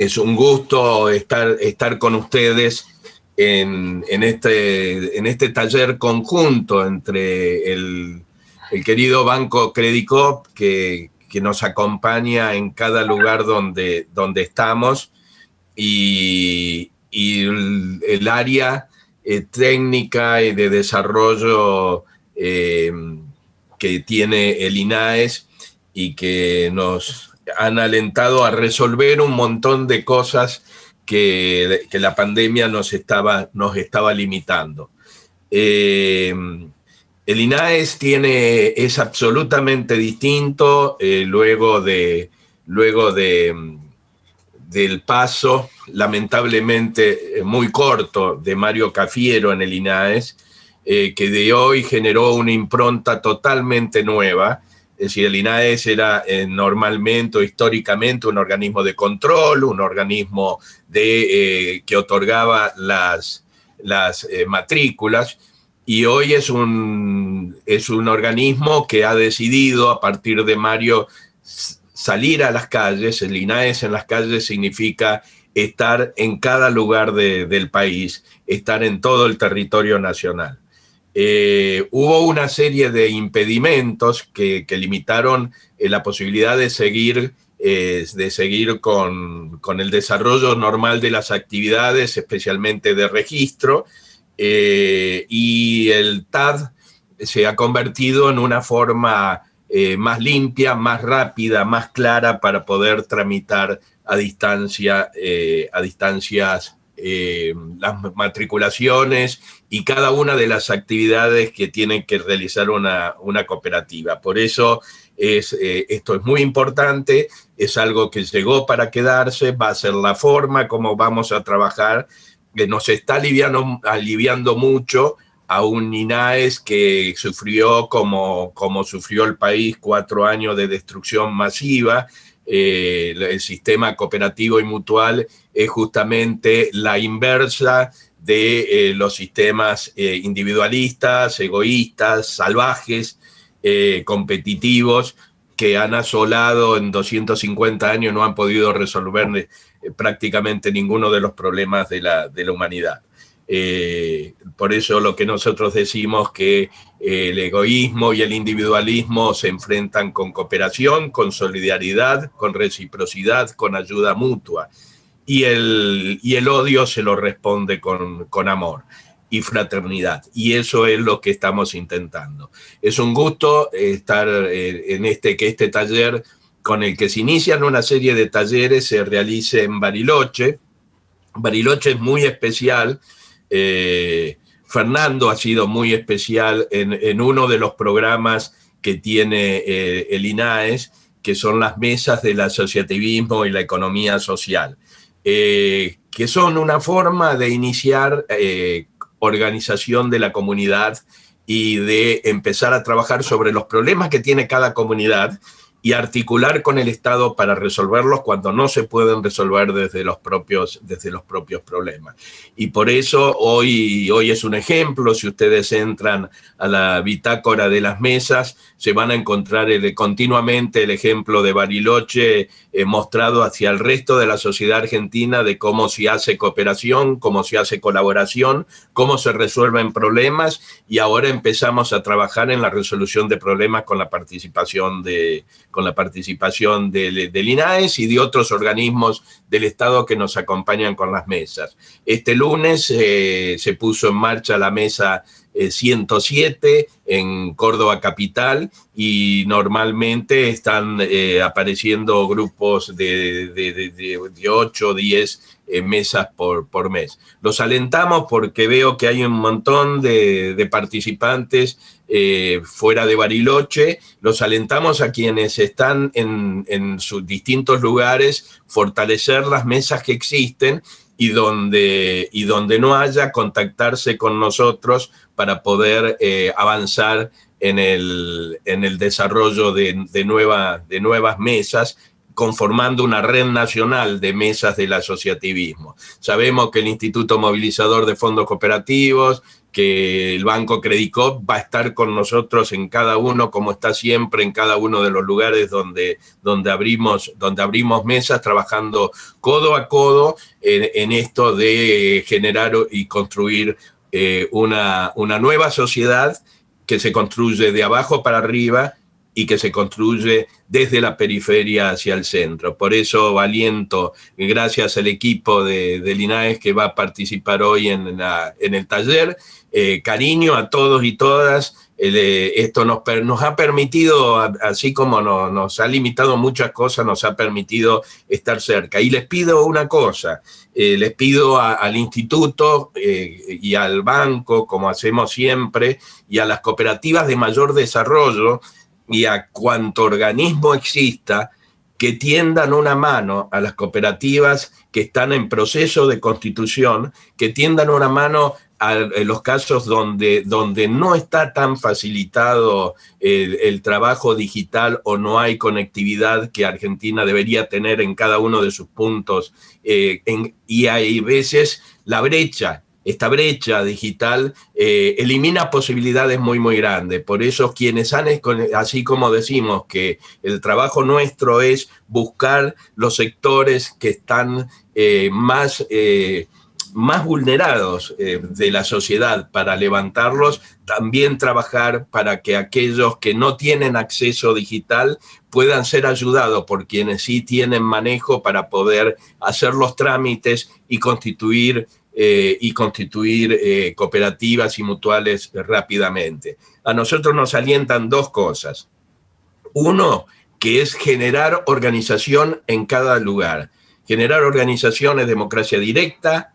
es un gusto estar, estar con ustedes en, este, en este taller conjunto entre el, querido Banco Credicop que, que, nos acompaña en cada lugar donde, donde estamos y, el, área eh, técnica y de desarrollo eh, que tiene el INAES y que nos han alentado a resolver un montón de cosas que, la pandemia nos estaba, nos estaba limitando. Eh, el INAES tiene, es absolutamente distinto eh, luego, de, luego de, del paso, lamentablemente eh, muy corto, de Mario Cafiero en el INAES, que de hoy generó una impronta totalmente nueva, es decir, el INAES era eh, normalmente o históricamente un organismo de control, un organismo de, eh, que otorgaba las, eh, matrículas, y hoy es un, es un organismo que ha decidido a partir de Mario salir a las calles. El INAES en las calles significa estar en cada lugar del país, estar en todo el territorio nacional. Eh, hubo una serie de impedimentos que, limitaron eh, la posibilidad de seguir, eh, de seguir con, con, el desarrollo normal de las actividades, especialmente de registro, y el TAD se ha convertido en una forma más limpia, más rápida, más clara para poder tramitar a distancia, a distancias eh, las matriculaciones y cada una de las actividades que tienen que realizar una, cooperativa. Por eso es, eh, esto es muy importante, es algo que llegó para quedarse, va a ser la forma como vamos a trabajar, que nos está aliviando, aliviando mucho a un INAES que sufrió como, como sufrió el país cuatro años de destrucción masiva, eh, el sistema cooperativo y mutual es justamente la inversa de eh, los sistemas eh, individualistas, egoístas, salvajes, competitivos, que han asolado en 250 años, no han podido resolver prácticamente ninguno de los problemas de la humanidad. Por eso lo que nosotros decimos que el egoísmo y el individualismo se enfrentan con cooperación, con solidaridad, con reciprocidad, con ayuda mutua y el, y el odio se lo responde con, con amor y fraternidad. Y eso es lo que estamos intentando. Es un gusto estar eh, en este, que este taller con el que se inician una serie de talleres se realice en Bariloche. Bariloche es muy especial. Eh, Fernando ha sido muy especial en, uno de los programas que tiene eh, el INAES, que son las mesas del asociativismo y la economía social. Eh, que son una forma de iniciar organización de la comunidad y de empezar a trabajar sobre los problemas que tiene cada comunidad y articular con el Estado para resolverlos cuando no se pueden resolver desde los propios, desde los propios problemas. Y por eso hoy, hoy es un ejemplo, si ustedes entran a la bitácora de las mesas, se van a encontrar continuamente el ejemplo de Bariloche eh, mostrado hacia el resto de la sociedad argentina de cómo se hace cooperación, cómo se hace colaboración, cómo se resuelven problemas y ahora empezamos a trabajar en la resolución de problemas con la participación de con la participación del, INAES y de otros organismos del Estado que nos acompañan con las mesas. Este lunes eh, se puso en marcha la mesa 107 eh, en Córdoba Capital y normalmente están eh, apareciendo grupos de, de, 8 o 10 mesas por, por mes. Los alentamos porque veo que hay un montón de, participantes eh, fuera de Bariloche. Los alentamos a quienes están en, en sus distintos lugares, fortalecer las mesas que existen y donde, y donde no haya, contactarse con nosotros para poder eh, avanzar en el, en el desarrollo de, de, de nuevas mesas conformando una red nacional de mesas del asociativismo. Sabemos que el Instituto Movilizador de Fondos Cooperativos que el Banco Credicop va a estar con nosotros en cada uno, como está siempre, en cada uno de los lugares donde, donde, abrimos, donde abrimos mesas, trabajando codo a codo en, esto de generar y construir eh, una, una nueva sociedad que se construye de abajo para arriba y que se construye desde la periferia hacia el centro. Por eso valiento, gracias al equipo de, de Linares que va a participar hoy en, en el taller, eh, cariño a todos y todas, eh, esto nos, nos, ha permitido, así como nos ha limitado muchas cosas, nos ha permitido estar cerca. Y les pido una cosa, eh, les pido al instituto y al banco, como hacemos siempre, y a las cooperativas de mayor desarrollo, y a cuanto organismo exista que tiendan una mano a las cooperativas que están en proceso de constitución, que tiendan una mano los casos donde, donde no está tan facilitado el, trabajo digital o no hay conectividad que Argentina debería tener en cada uno de sus puntos. Eh, y hay veces la brecha esta brecha digital eh, elimina posibilidades muy, muy grandes. Por eso quienes han, así como decimos que el trabajo nuestro es buscar los sectores que están eh, más, más vulnerados de la sociedad para levantarlos, también trabajar para que aquellos que no tienen acceso digital puedan ser ayudados por quienes sí tienen manejo para poder hacer los trámites y constituir eh, y constituir eh, cooperativas y mutuales rápidamente. A nosotros nos alientan dos cosas. Uno, que es generar organización en cada lugar. Generar organización es democracia directa,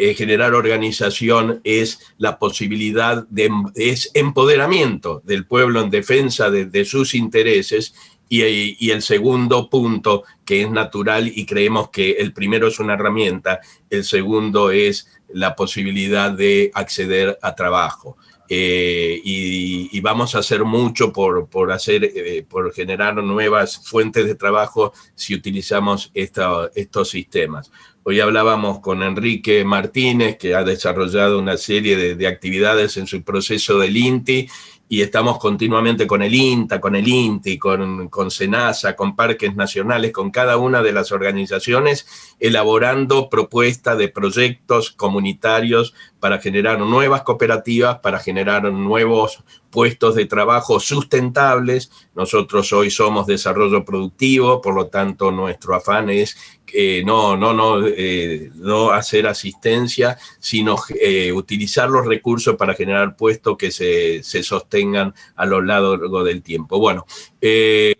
eh, generar organización es la posibilidad de es empoderamiento del pueblo en defensa de sus intereses y, el segundo punto, que es natural y creemos que el primero es una herramienta, el segundo es la posibilidad de acceder a trabajo. Eh, y, vamos a hacer mucho por, por hacer, eh, por generar nuevas fuentes de trabajo si utilizamos estos sistemas. Hoy hablábamos con Enrique Martínez, que ha desarrollado una serie de, de actividades en su proceso del INTI, y estamos continuamente con el INTA, con el INTI, con, con SENASA, con parques nacionales, con cada una de las organizaciones, elaborando propuestas de proyectos comunitarios para generar nuevas cooperativas, para generar nuevos puestos de trabajo sustentables. Nosotros hoy somos desarrollo productivo, por lo tanto nuestro afán es que no, no, no, eh, no hacer asistencia, sino eh, utilizar los recursos para generar puestos que se, se, sostengan a lo largo del tiempo. Bueno, eh,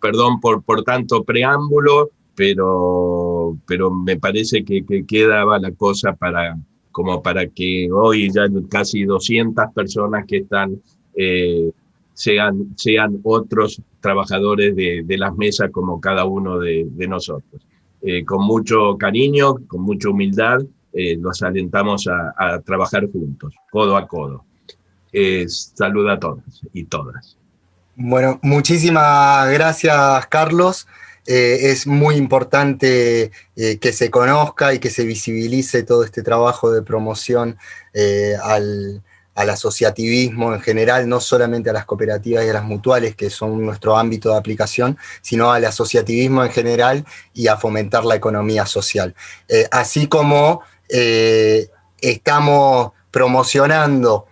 perdón por, por tanto preámbulo, pero, pero me parece que, que quedaba la cosa para, como para que hoy ya casi 200 personas que están eh, sean, sean otros trabajadores de, las mesas como cada uno de, nosotros. Eh, con mucho cariño, con mucha humildad, eh, los alentamos a, trabajar juntos, codo a codo. saluda a todas y todas. Bueno, muchísimas gracias, Carlos. es muy importante que se conozca y que se visibilice todo este trabajo de promoción al, al asociativismo en general, no solamente a las cooperativas y a las mutuales, que son nuestro ámbito de aplicación, sino al asociativismo en general y a fomentar la economía social. Eh, así como eh, estamos promocionando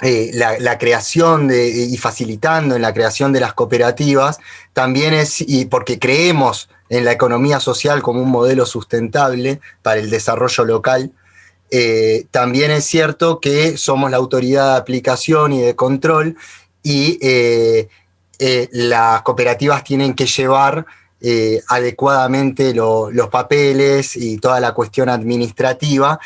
eh, la, creación y facilitando en la creación de las cooperativas, también es, y porque creemos en la economía social como un modelo sustentable para el desarrollo local, eh, también es cierto que somos la autoridad de aplicación y de control y eh, eh, las cooperativas tienen que llevar adecuadamente los papeles y toda la cuestión administrativa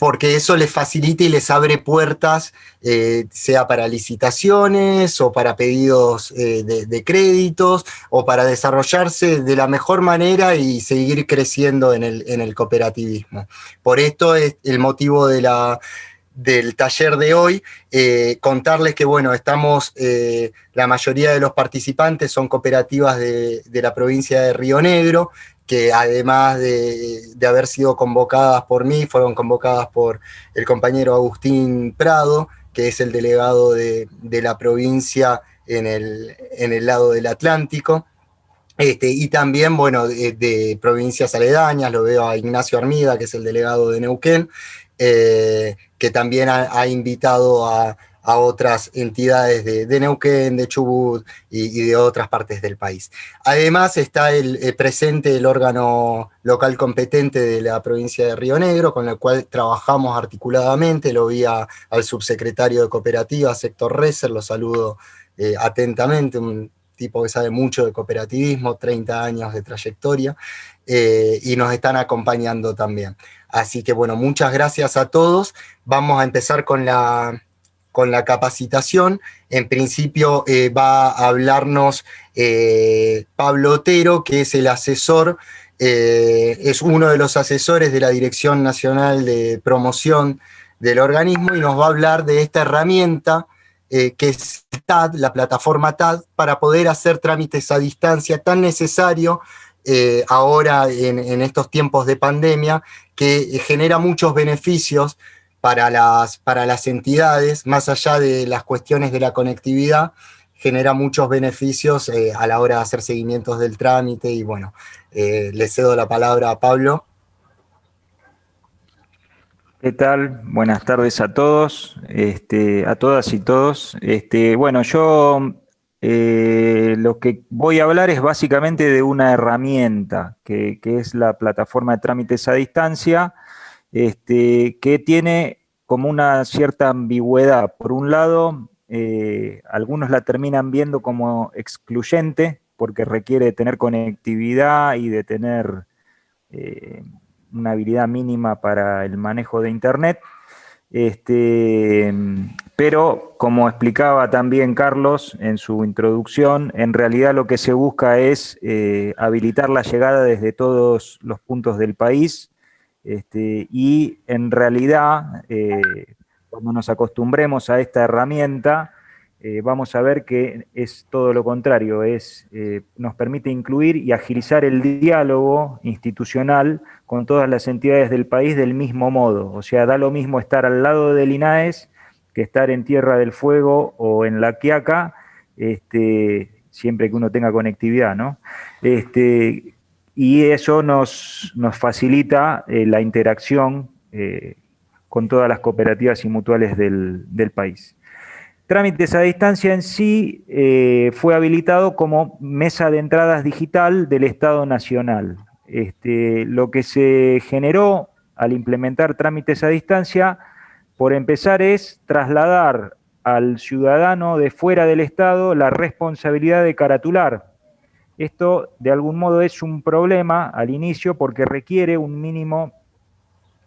porque eso les facilita y les abre puertas, eh, sea para licitaciones o para pedidos eh, de, créditos o para desarrollarse de la mejor manera y seguir creciendo en el, cooperativismo. Por esto es el motivo del taller de hoy, eh, contarles que, bueno, estamos, la mayoría de los participantes son cooperativas de la provincia de Río Negro, que además de, haber sido convocadas por mí, fueron convocadas por el compañero Agustín Prado, que es el delegado de, la provincia en el, en el, lado del Atlántico. Este, y también, bueno, de, provincias aledañas, lo veo a Ignacio Armida, que es el delegado de Neuquén, eh, que también ha invitado a, a otras entidades de, Neuquén, de Chubut y, de otras partes del país. Además está el, eh, presente el órgano local competente de la provincia de Río Negro, con el cual trabajamos articuladamente, lo vi al subsecretario de Cooperativa, Sector Reser, lo saludo eh, atentamente, un tipo que sabe mucho de cooperativismo, 30 años de trayectoria, eh, y nos están acompañando también. Así que bueno, muchas gracias a todos. Vamos a empezar con la con la capacitación. En principio eh, va a hablarnos eh, Pablo Otero, que es el asesor, eh, es uno de los asesores de la Dirección Nacional de Promoción del organismo y nos va a hablar de esta herramienta que es TAD, la plataforma TAD, para poder hacer trámites a distancia tan necesario ahora en, en estos tiempos de pandemia, que genera muchos beneficios para las, para las entidades, más allá de las cuestiones de la conectividad, genera muchos beneficios eh, a la hora de hacer seguimientos del trámite y bueno, eh, le cedo la palabra a Pablo. ¿Qué tal? Buenas tardes a todos, este, a todas y todos. Este, bueno, yo eh, lo que voy a hablar es básicamente de una herramienta que, que es la plataforma de trámites a distancia, este, que tiene como una cierta ambigüedad. Por un lado, eh, algunos la terminan viendo como excluyente, porque requiere tener conectividad y de tener eh, una habilidad mínima para el manejo de Internet. Este, pero, como explicaba también Carlos en su introducción, en realidad lo que se busca es eh, habilitar la llegada desde todos los puntos del país este, y en realidad, eh, cuando nos acostumbremos a esta herramienta, eh, vamos a ver que es todo lo contrario, es, eh, nos permite incluir y agilizar el diálogo institucional con todas las entidades del país del mismo modo. O sea, da lo mismo estar al lado del INAES que estar en Tierra del Fuego o en La Quiaca, este, siempre que uno tenga conectividad, ¿no? Este, y eso nos, facilita eh, la interacción eh, con todas las cooperativas y mutuales del, país. Trámites a distancia en sí eh, fue habilitado como mesa de entradas digital del Estado Nacional. Este, lo que se generó al implementar trámites a distancia, por empezar, es trasladar al ciudadano de fuera del Estado la responsabilidad de caratular esto de algún modo es un problema al inicio porque requiere un mínimo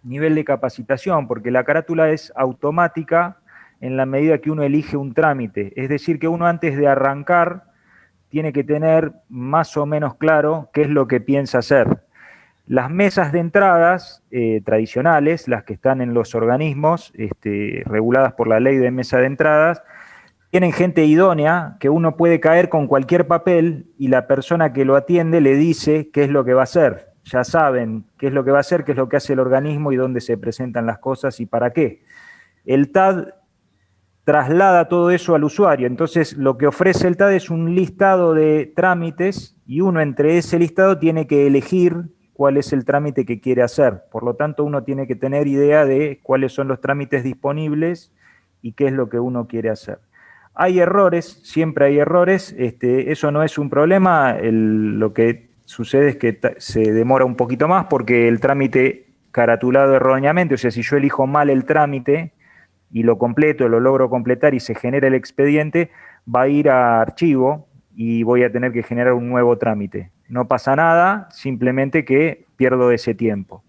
nivel de capacitación, porque la carátula es automática en la medida que uno elige un trámite. Es decir, que uno antes de arrancar tiene que tener más o menos claro qué es lo que piensa hacer. Las mesas de entradas eh, tradicionales, las que están en los organismos este, reguladas por la ley de mesa de entradas, tienen gente idónea que uno puede caer con cualquier papel y la persona que lo atiende le dice qué es lo que va a hacer. Ya saben qué es lo que va a hacer, qué es lo que hace el organismo y dónde se presentan las cosas y para qué. El TAD traslada todo eso al usuario. Entonces, lo que ofrece el TAD es un listado de trámites y uno entre ese listado tiene que elegir cuál es el trámite que quiere hacer. Por lo tanto, uno tiene que tener idea de cuáles son los trámites disponibles y qué es lo que uno quiere hacer. Hay errores, siempre hay errores, este, eso no es un problema, lo que sucede es que se demora un poquito más porque el trámite caratulado erróneamente, o sea, si yo elijo mal el trámite y lo completo, lo logro completar y se genera el expediente, va a ir a archivo y voy a tener que generar un nuevo trámite. No pasa nada, simplemente que pierdo ese tiempo.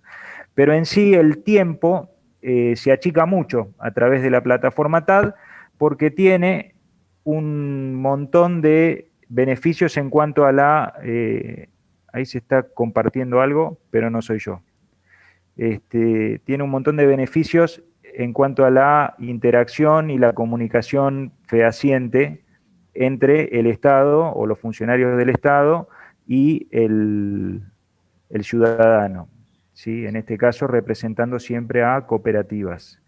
Pero en sí el tiempo eh, se achica mucho a través de la plataforma TAD porque tiene un montón de beneficios en cuanto a la... Eh, ahí se está compartiendo algo, pero no soy yo. Este, tiene un montón de beneficios en cuanto a la interacción y la comunicación fehaciente entre el Estado o los funcionarios del Estado y el, el ciudadano, ¿sí? en este caso representando siempre a cooperativas.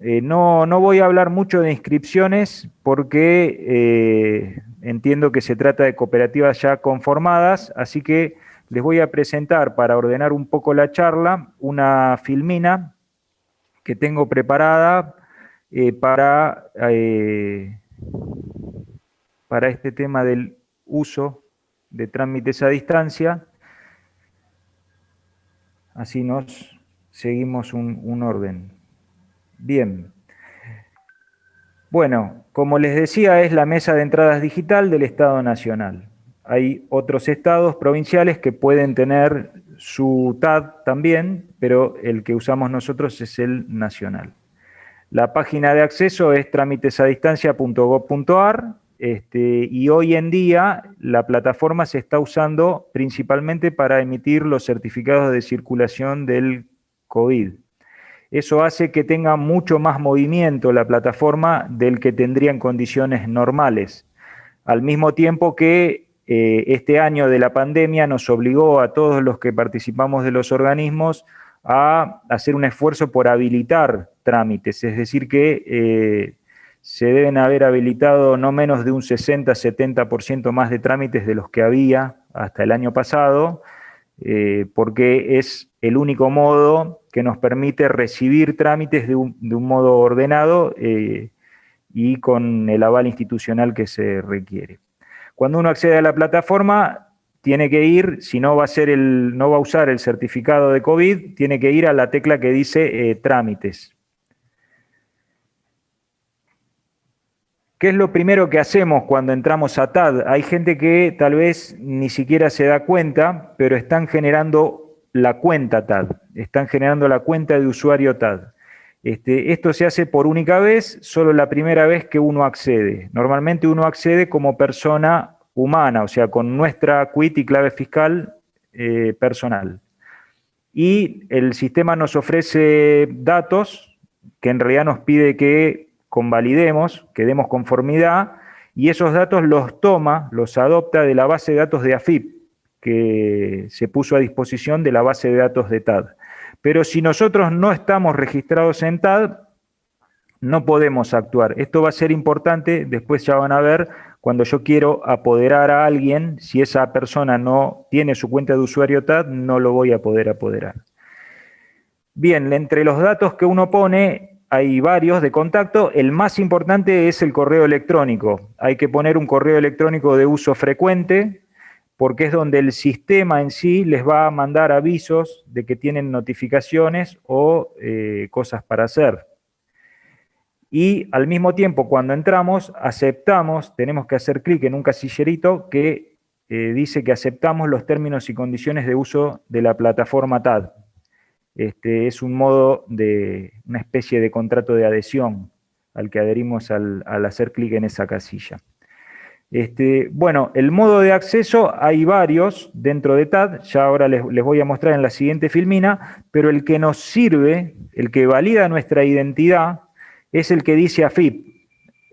Eh, no, no, voy a hablar mucho de inscripciones porque eh, entiendo que se trata de cooperativas ya conformadas, así que les voy a presentar para ordenar un poco la charla una filmina que tengo preparada eh, para, para este tema del uso de trámites a distancia. Así nos seguimos un orden. Bien. Bueno, como les decía, es la mesa de entradas digital del Estado Nacional. Hay otros estados provinciales que pueden tener su TAD también, pero el que usamos nosotros es el nacional. La página de acceso es trámitesadistancia.gov.ar este, y hoy en día la plataforma se está usando principalmente para emitir los certificados de circulación del COVID. Eso hace que tenga mucho más movimiento la plataforma del que tendría en condiciones normales. Al mismo tiempo que eh, este año de la pandemia nos obligó a todos los que participamos de los organismos a hacer un esfuerzo por habilitar trámites, es decir que eh, se deben haber habilitado no menos de un 60-70% más de trámites de los que había hasta el año pasado, eh, porque es el único modo que nos permite recibir trámites de un, modo ordenado eh, y con el aval institucional que se requiere. Cuando uno accede a la plataforma, tiene que ir, si no va a, usar el certificado de COVID, tiene que ir a la tecla que dice eh, trámites. ¿Qué es lo primero que hacemos cuando entramos a TAD? Hay gente que tal vez ni siquiera se da cuenta, pero están generando la cuenta TAD, están generando la cuenta de usuario TAD. Este, esto se hace por única vez, solo la primera vez que uno accede. Normalmente uno accede como persona humana, o sea, con nuestra quit y clave fiscal eh, personal. Y el sistema nos ofrece datos que en realidad nos pide que convalidemos, que demos conformidad, y esos datos los toma, los adopta de la base de datos de AFIP, que se puso a disposición de la base de datos de TAD. Pero si nosotros no estamos registrados en TAD, no podemos actuar. Esto va a ser importante, después ya van a ver, cuando yo quiero apoderar a alguien, si esa persona no tiene su cuenta de usuario TAD, no lo voy a poder apoderar. Bien, entre los datos que uno pone hay varios de contacto, el más importante es el correo electrónico. Hay que poner un correo electrónico de uso frecuente, porque es donde el sistema en sí les va a mandar avisos de que tienen notificaciones o eh, cosas para hacer. Y al mismo tiempo, cuando entramos, aceptamos, tenemos que hacer clic en un casillerito que eh, dice que aceptamos los términos y condiciones de uso de la plataforma TAD. Este, es un modo de una especie de contrato de adhesión al que adherimos al, hacer clic en esa casilla. Este, bueno, el modo de acceso hay varios dentro de TAD, ya ahora les, les, voy a mostrar en la siguiente filmina, pero el que nos sirve, el que valida nuestra identidad, es el que dice AFIP.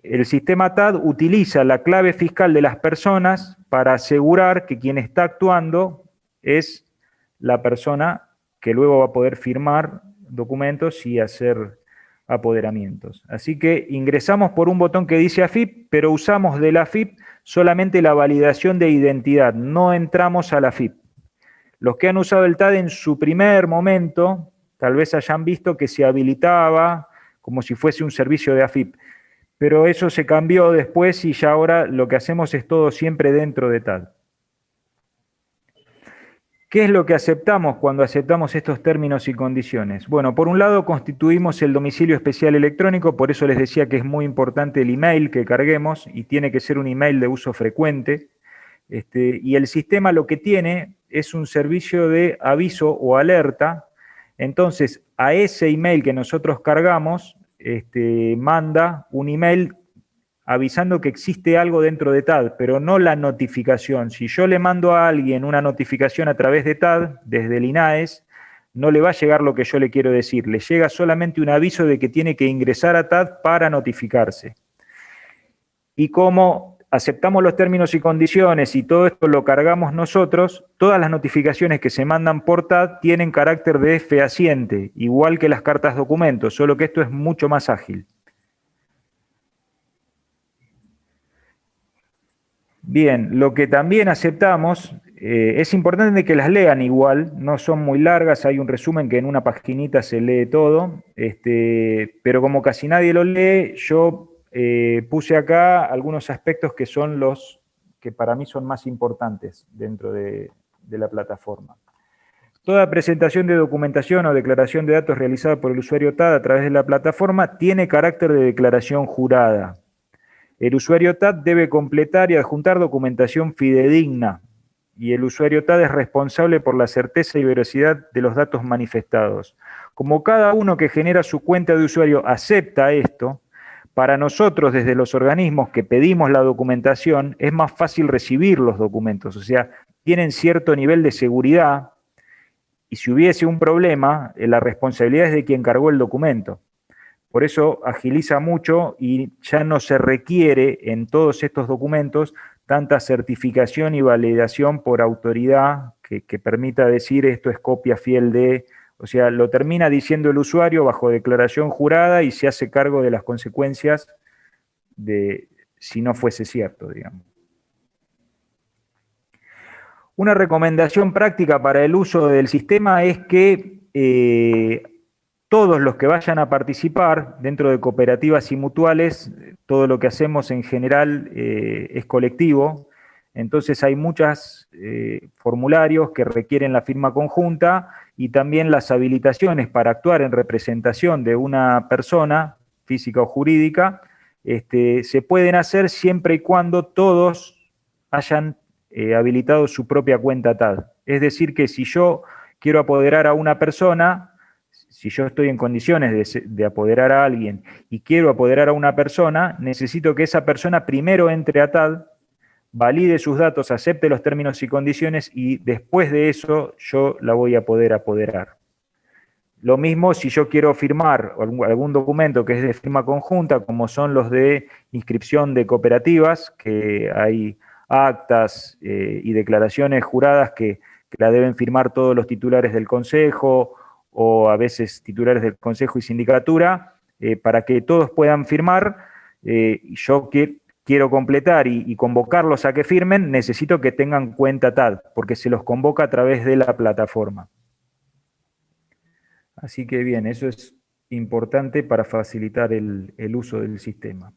El sistema TAD utiliza la clave fiscal de las personas para asegurar que quien está actuando es la persona que luego va a poder firmar documentos y hacer apoderamientos. Así que ingresamos por un botón que dice AFIP, pero usamos de la AFIP solamente la validación de identidad, no entramos a la AFIP. Los que han usado el TAD en su primer momento, tal vez hayan visto que se habilitaba como si fuese un servicio de AFIP, pero eso se cambió después y ya ahora lo que hacemos es todo siempre dentro de TAD. ¿Qué es lo que aceptamos cuando aceptamos estos términos y condiciones? Bueno, por un lado constituimos el domicilio especial electrónico, por eso les decía que es muy importante el email que carguemos y tiene que ser un email de uso frecuente. Este, y el sistema lo que tiene es un servicio de aviso o alerta. Entonces, a ese email que nosotros cargamos, este, manda un email avisando que existe algo dentro de TAD, pero no la notificación. Si yo le mando a alguien una notificación a través de TAD, desde el INAES, no le va a llegar lo que yo le quiero decir, le llega solamente un aviso de que tiene que ingresar a TAD para notificarse. Y como aceptamos los términos y condiciones y todo esto lo cargamos nosotros, todas las notificaciones que se mandan por TAD tienen carácter de fehaciente, igual que las cartas documentos, solo que esto es mucho más ágil. Bien, lo que también aceptamos, eh, es importante que las lean igual, no son muy largas, hay un resumen que en una paginita se lee todo, este, pero como casi nadie lo lee, yo eh, puse acá algunos aspectos que son los que para mí son más importantes dentro de, la plataforma. Toda presentación de documentación o declaración de datos realizada por el usuario TAD a través de la plataforma tiene carácter de declaración jurada. El usuario TAD debe completar y adjuntar documentación fidedigna y el usuario TAD es responsable por la certeza y veracidad de los datos manifestados. Como cada uno que genera su cuenta de usuario acepta esto, para nosotros, desde los organismos que pedimos la documentación, es más fácil recibir los documentos, o sea, tienen cierto nivel de seguridad y si hubiese un problema, eh, la responsabilidad es de quien cargó el documento. Por eso agiliza mucho y ya no se requiere en todos estos documentos tanta certificación y validación por autoridad que, permita decir esto es copia fiel de o sea, lo termina diciendo el usuario bajo declaración jurada y se hace cargo de las consecuencias de si no fuese cierto, digamos. Una recomendación práctica para el uso del sistema es que eh, todos los que vayan a participar dentro de cooperativas y mutuales, todo lo que hacemos en general eh, es colectivo, entonces hay muchos eh, formularios que requieren la firma conjunta y también las habilitaciones para actuar en representación de una persona, física o jurídica, este, se pueden hacer siempre y cuando todos hayan eh, habilitado su propia cuenta TAD. Es decir, que si yo quiero apoderar a una persona, si yo estoy en condiciones de, de, apoderar a alguien y quiero apoderar a una persona, necesito que esa persona primero entre a TAD valide sus datos, acepte los términos y condiciones y después de eso yo la voy a poder apoderar. Lo mismo si yo quiero firmar algún documento que es de firma conjunta, como son los de inscripción de cooperativas, que hay actas eh, y declaraciones juradas que, la deben firmar todos los titulares del Consejo o a veces titulares del Consejo y Sindicatura, eh, para que todos puedan firmar. Eh, yo que, quiero completar y, convocarlos a que firmen, necesito que tengan cuenta TAD, porque se los convoca a través de la plataforma. Así que bien, eso es importante para facilitar el, uso del sistema.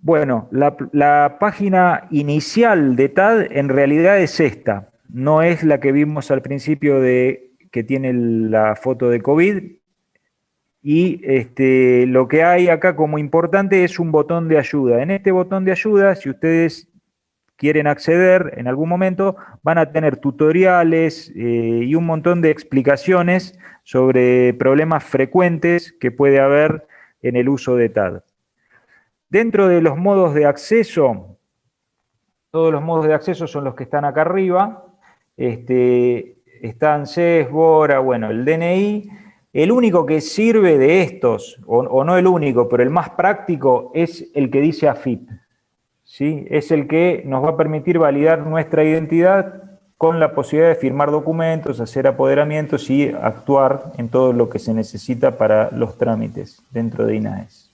Bueno, la, la, página inicial de TAD en realidad es esta. No es la que vimos al principio de que tiene la foto de COVID, y este, lo que hay acá como importante es un botón de ayuda. En este botón de ayuda, si ustedes quieren acceder en algún momento, van a tener tutoriales eh, y un montón de explicaciones sobre problemas frecuentes que puede haber en el uso de TAD. Dentro de los modos de acceso, todos los modos de acceso son los que están acá arriba, este, están CES, BORA, bueno, el DNI, el único que sirve de estos, o, no el único, pero el más práctico, es el que dice AFIP. ¿sí? Es el que nos va a permitir validar nuestra identidad con la posibilidad de firmar documentos, hacer apoderamientos y actuar en todo lo que se necesita para los trámites dentro de INAES.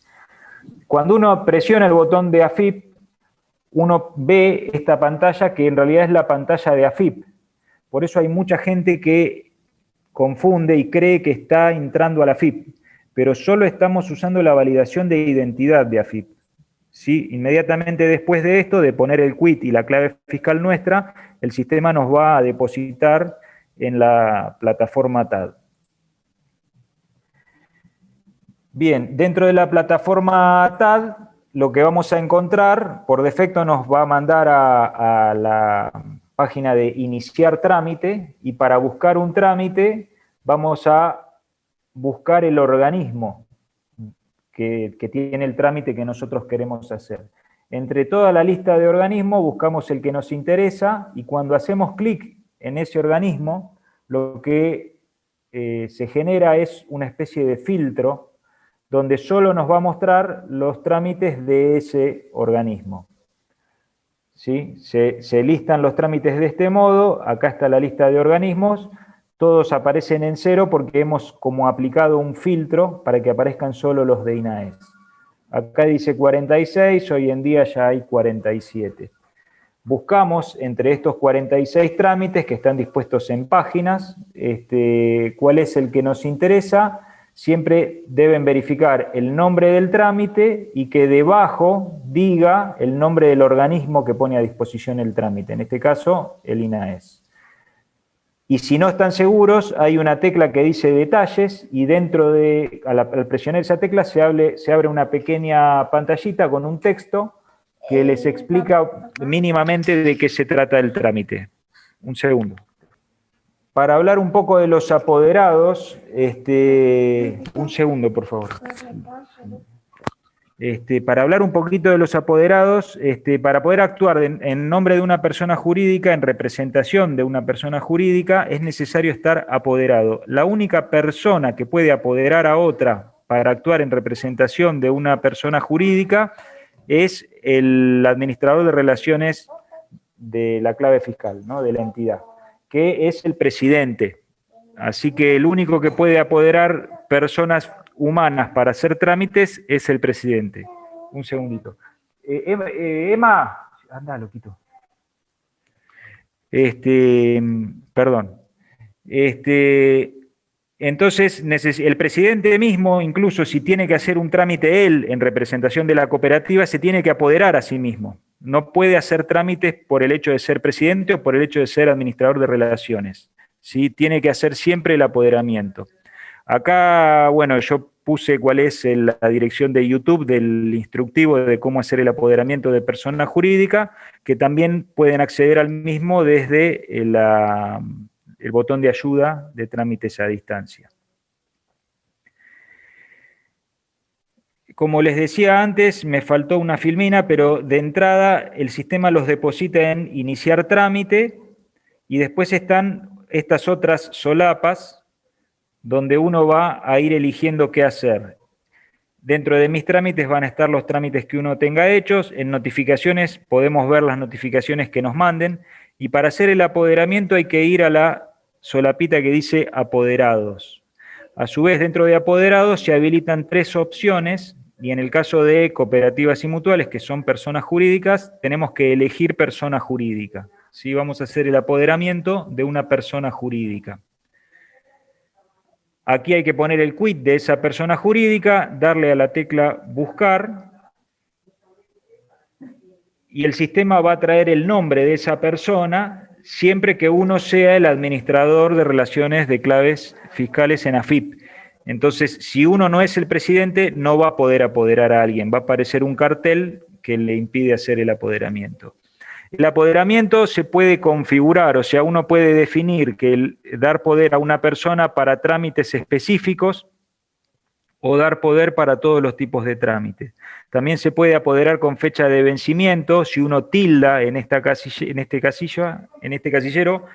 Cuando uno presiona el botón de AFIP, uno ve esta pantalla que en realidad es la pantalla de AFIP. Por eso hay mucha gente que confunde y cree que está entrando a la FIP, pero solo estamos usando la validación de identidad de AFIP. ¿Sí? Inmediatamente después de esto, de poner el quit y la clave fiscal nuestra, el sistema nos va a depositar en la plataforma TAD. Bien, dentro de la plataforma TAD, lo que vamos a encontrar, por defecto nos va a mandar a la página de iniciar trámite y para buscar un trámite vamos a buscar el organismo que, tiene el trámite que nosotros queremos hacer. Entre toda la lista de organismos buscamos el que nos interesa y cuando hacemos clic en ese organismo, lo que eh, se genera es una especie de filtro donde solo nos va a mostrar los trámites de ese organismo. ¿Sí? Se, listan los trámites de este modo, acá está la lista de organismos, todos aparecen en cero porque hemos como aplicado un filtro para que aparezcan solo los de INAES. Acá dice 46, hoy en día ya hay 47. Buscamos entre estos 46 trámites que están dispuestos en páginas, este, cuál es el que nos interesa. Siempre deben verificar el nombre del trámite y que debajo diga el nombre del organismo que pone a disposición el trámite, en este caso el INAES. Y si no están seguros, hay una tecla que dice detalles y dentro de, al, presionar esa tecla se, se abre una pequeña pantallita con un texto que les explica mínimamente de qué se trata el trámite. Un segundo. Para hablar un poco de los apoderados, este, un segundo, por favor. Este, para hablar un poquito de los apoderados, este, para poder actuar en, nombre de una persona jurídica, en representación de una persona jurídica, es necesario estar apoderado. La única persona que puede apoderar a otra para actuar en representación de una persona jurídica es el administrador de relaciones de la clave fiscal, ¿no? de la entidad, que es el presidente. Así que el único que puede apoderar personas humanas para hacer trámites es el presidente. Un segundito. Eh, Emma, eh, anda, loquito. Este, perdón. Este, entonces, el presidente mismo, incluso si tiene que hacer un trámite él en representación de la cooperativa, se tiene que apoderar a sí mismo. No puede hacer trámites por el hecho de ser presidente o por el hecho de ser administrador de relaciones. ¿sí? Tiene que hacer siempre el apoderamiento. Acá, bueno, yo puse cuál es la dirección de YouTube del instructivo de cómo hacer el apoderamiento de persona jurídica, que también pueden acceder al mismo desde el, el botón de ayuda de trámites a distancia. Como les decía antes, me faltó una filmina, pero de entrada el sistema los deposita en iniciar trámite y después están estas otras solapas donde uno va a ir eligiendo qué hacer. Dentro de mis trámites van a estar los trámites que uno tenga hechos, en notificaciones podemos ver las notificaciones que nos manden, y para hacer el apoderamiento hay que ir a la solapita que dice apoderados. A su vez, dentro de apoderados se habilitan tres opciones, y en el caso de cooperativas y mutuales, que son personas jurídicas, tenemos que elegir persona jurídica. ¿sí? Vamos a hacer el apoderamiento de una persona jurídica. Aquí hay que poner el quit de esa persona jurídica, darle a la tecla buscar, y el sistema va a traer el nombre de esa persona siempre que uno sea el administrador de relaciones de claves fiscales en AFIP. Entonces, si uno no es el presidente, no va a poder apoderar a alguien, va a aparecer un cartel que le impide hacer el apoderamiento. El apoderamiento se puede configurar, o sea, uno puede definir que el dar poder a una persona para trámites específicos o dar poder para todos los tipos de trámites. También se puede apoderar con fecha de vencimiento, si uno tilda en, esta este, casillo, en este casillero,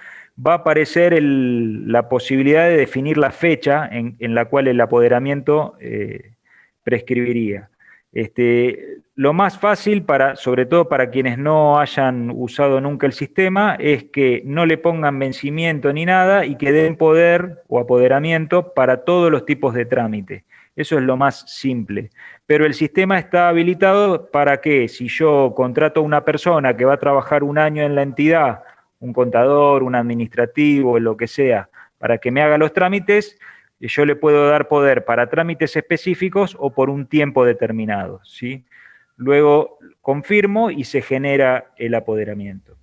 va a aparecer la posibilidad de definir la fecha en, la cual el apoderamiento eh, prescribiría. Este, lo más fácil, sobre todo para quienes no hayan usado nunca el sistema, es que no le pongan vencimiento ni nada y que den poder o apoderamiento para todos los tipos de trámite. Eso es lo más simple. Pero el sistema está habilitado para que si yo contrato a una persona que va a trabajar un año en la entidad, un contador, un administrativo, lo que sea, para que me haga los trámites, yo le puedo dar poder para trámites específicos o por un tiempo determinado. ¿sí? Luego confirmo y se genera el apoderamiento.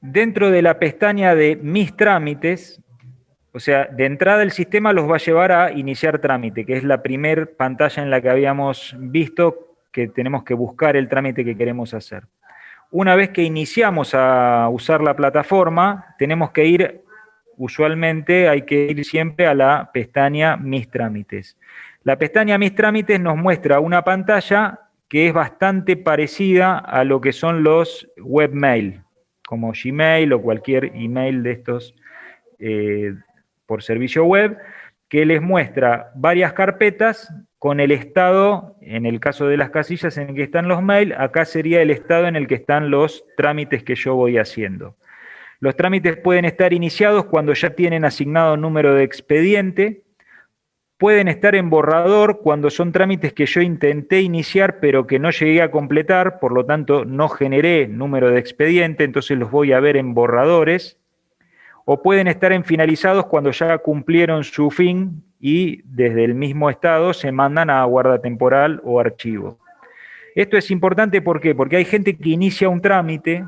Dentro de la pestaña de Mis trámites, o sea, de entrada el sistema los va a llevar a iniciar trámite, que es la primera pantalla en la que habíamos visto que tenemos que buscar el trámite que queremos hacer. Una vez que iniciamos a usar la plataforma, tenemos que ir, usualmente hay que ir siempre a la pestaña Mis trámites. La pestaña Mis trámites nos muestra una pantalla que es bastante parecida a lo que son los webmail, como Gmail o cualquier email de estos eh, por servicio web, que les muestra varias carpetas con el estado, en el caso de las casillas en que están los mails, acá sería el estado en el que están los trámites que yo voy haciendo. Los trámites pueden estar iniciados cuando ya tienen asignado número de expediente, pueden estar en borrador cuando son trámites que yo intenté iniciar pero que no llegué a completar, por lo tanto no generé número de expediente, entonces los voy a ver en borradores, o pueden estar en finalizados cuando ya cumplieron su fin y desde el mismo estado se mandan a guarda temporal o archivo. Esto es importante porque hay gente que inicia un trámite,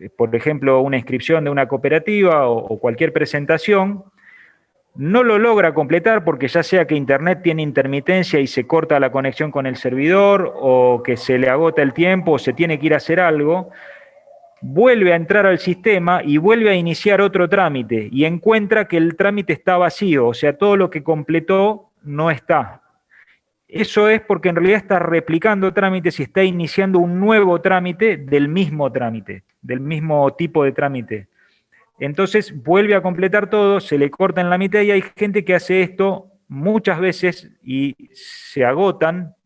eh, por ejemplo, una inscripción de una cooperativa o, cualquier presentación, no lo logra completar porque ya sea que Internet tiene intermitencia y se corta la conexión con el servidor, o que se le agota el tiempo, o se tiene que ir a hacer algo, vuelve a entrar al sistema y vuelve a iniciar otro trámite y encuentra que el trámite está vacío, o sea, todo lo que completó no está. Eso es porque en realidad está replicando trámites y está iniciando un nuevo trámite del mismo trámite, del mismo tipo de trámite. Entonces vuelve a completar todo, se le corta en la mitad y hay gente que hace esto muchas veces y se agotan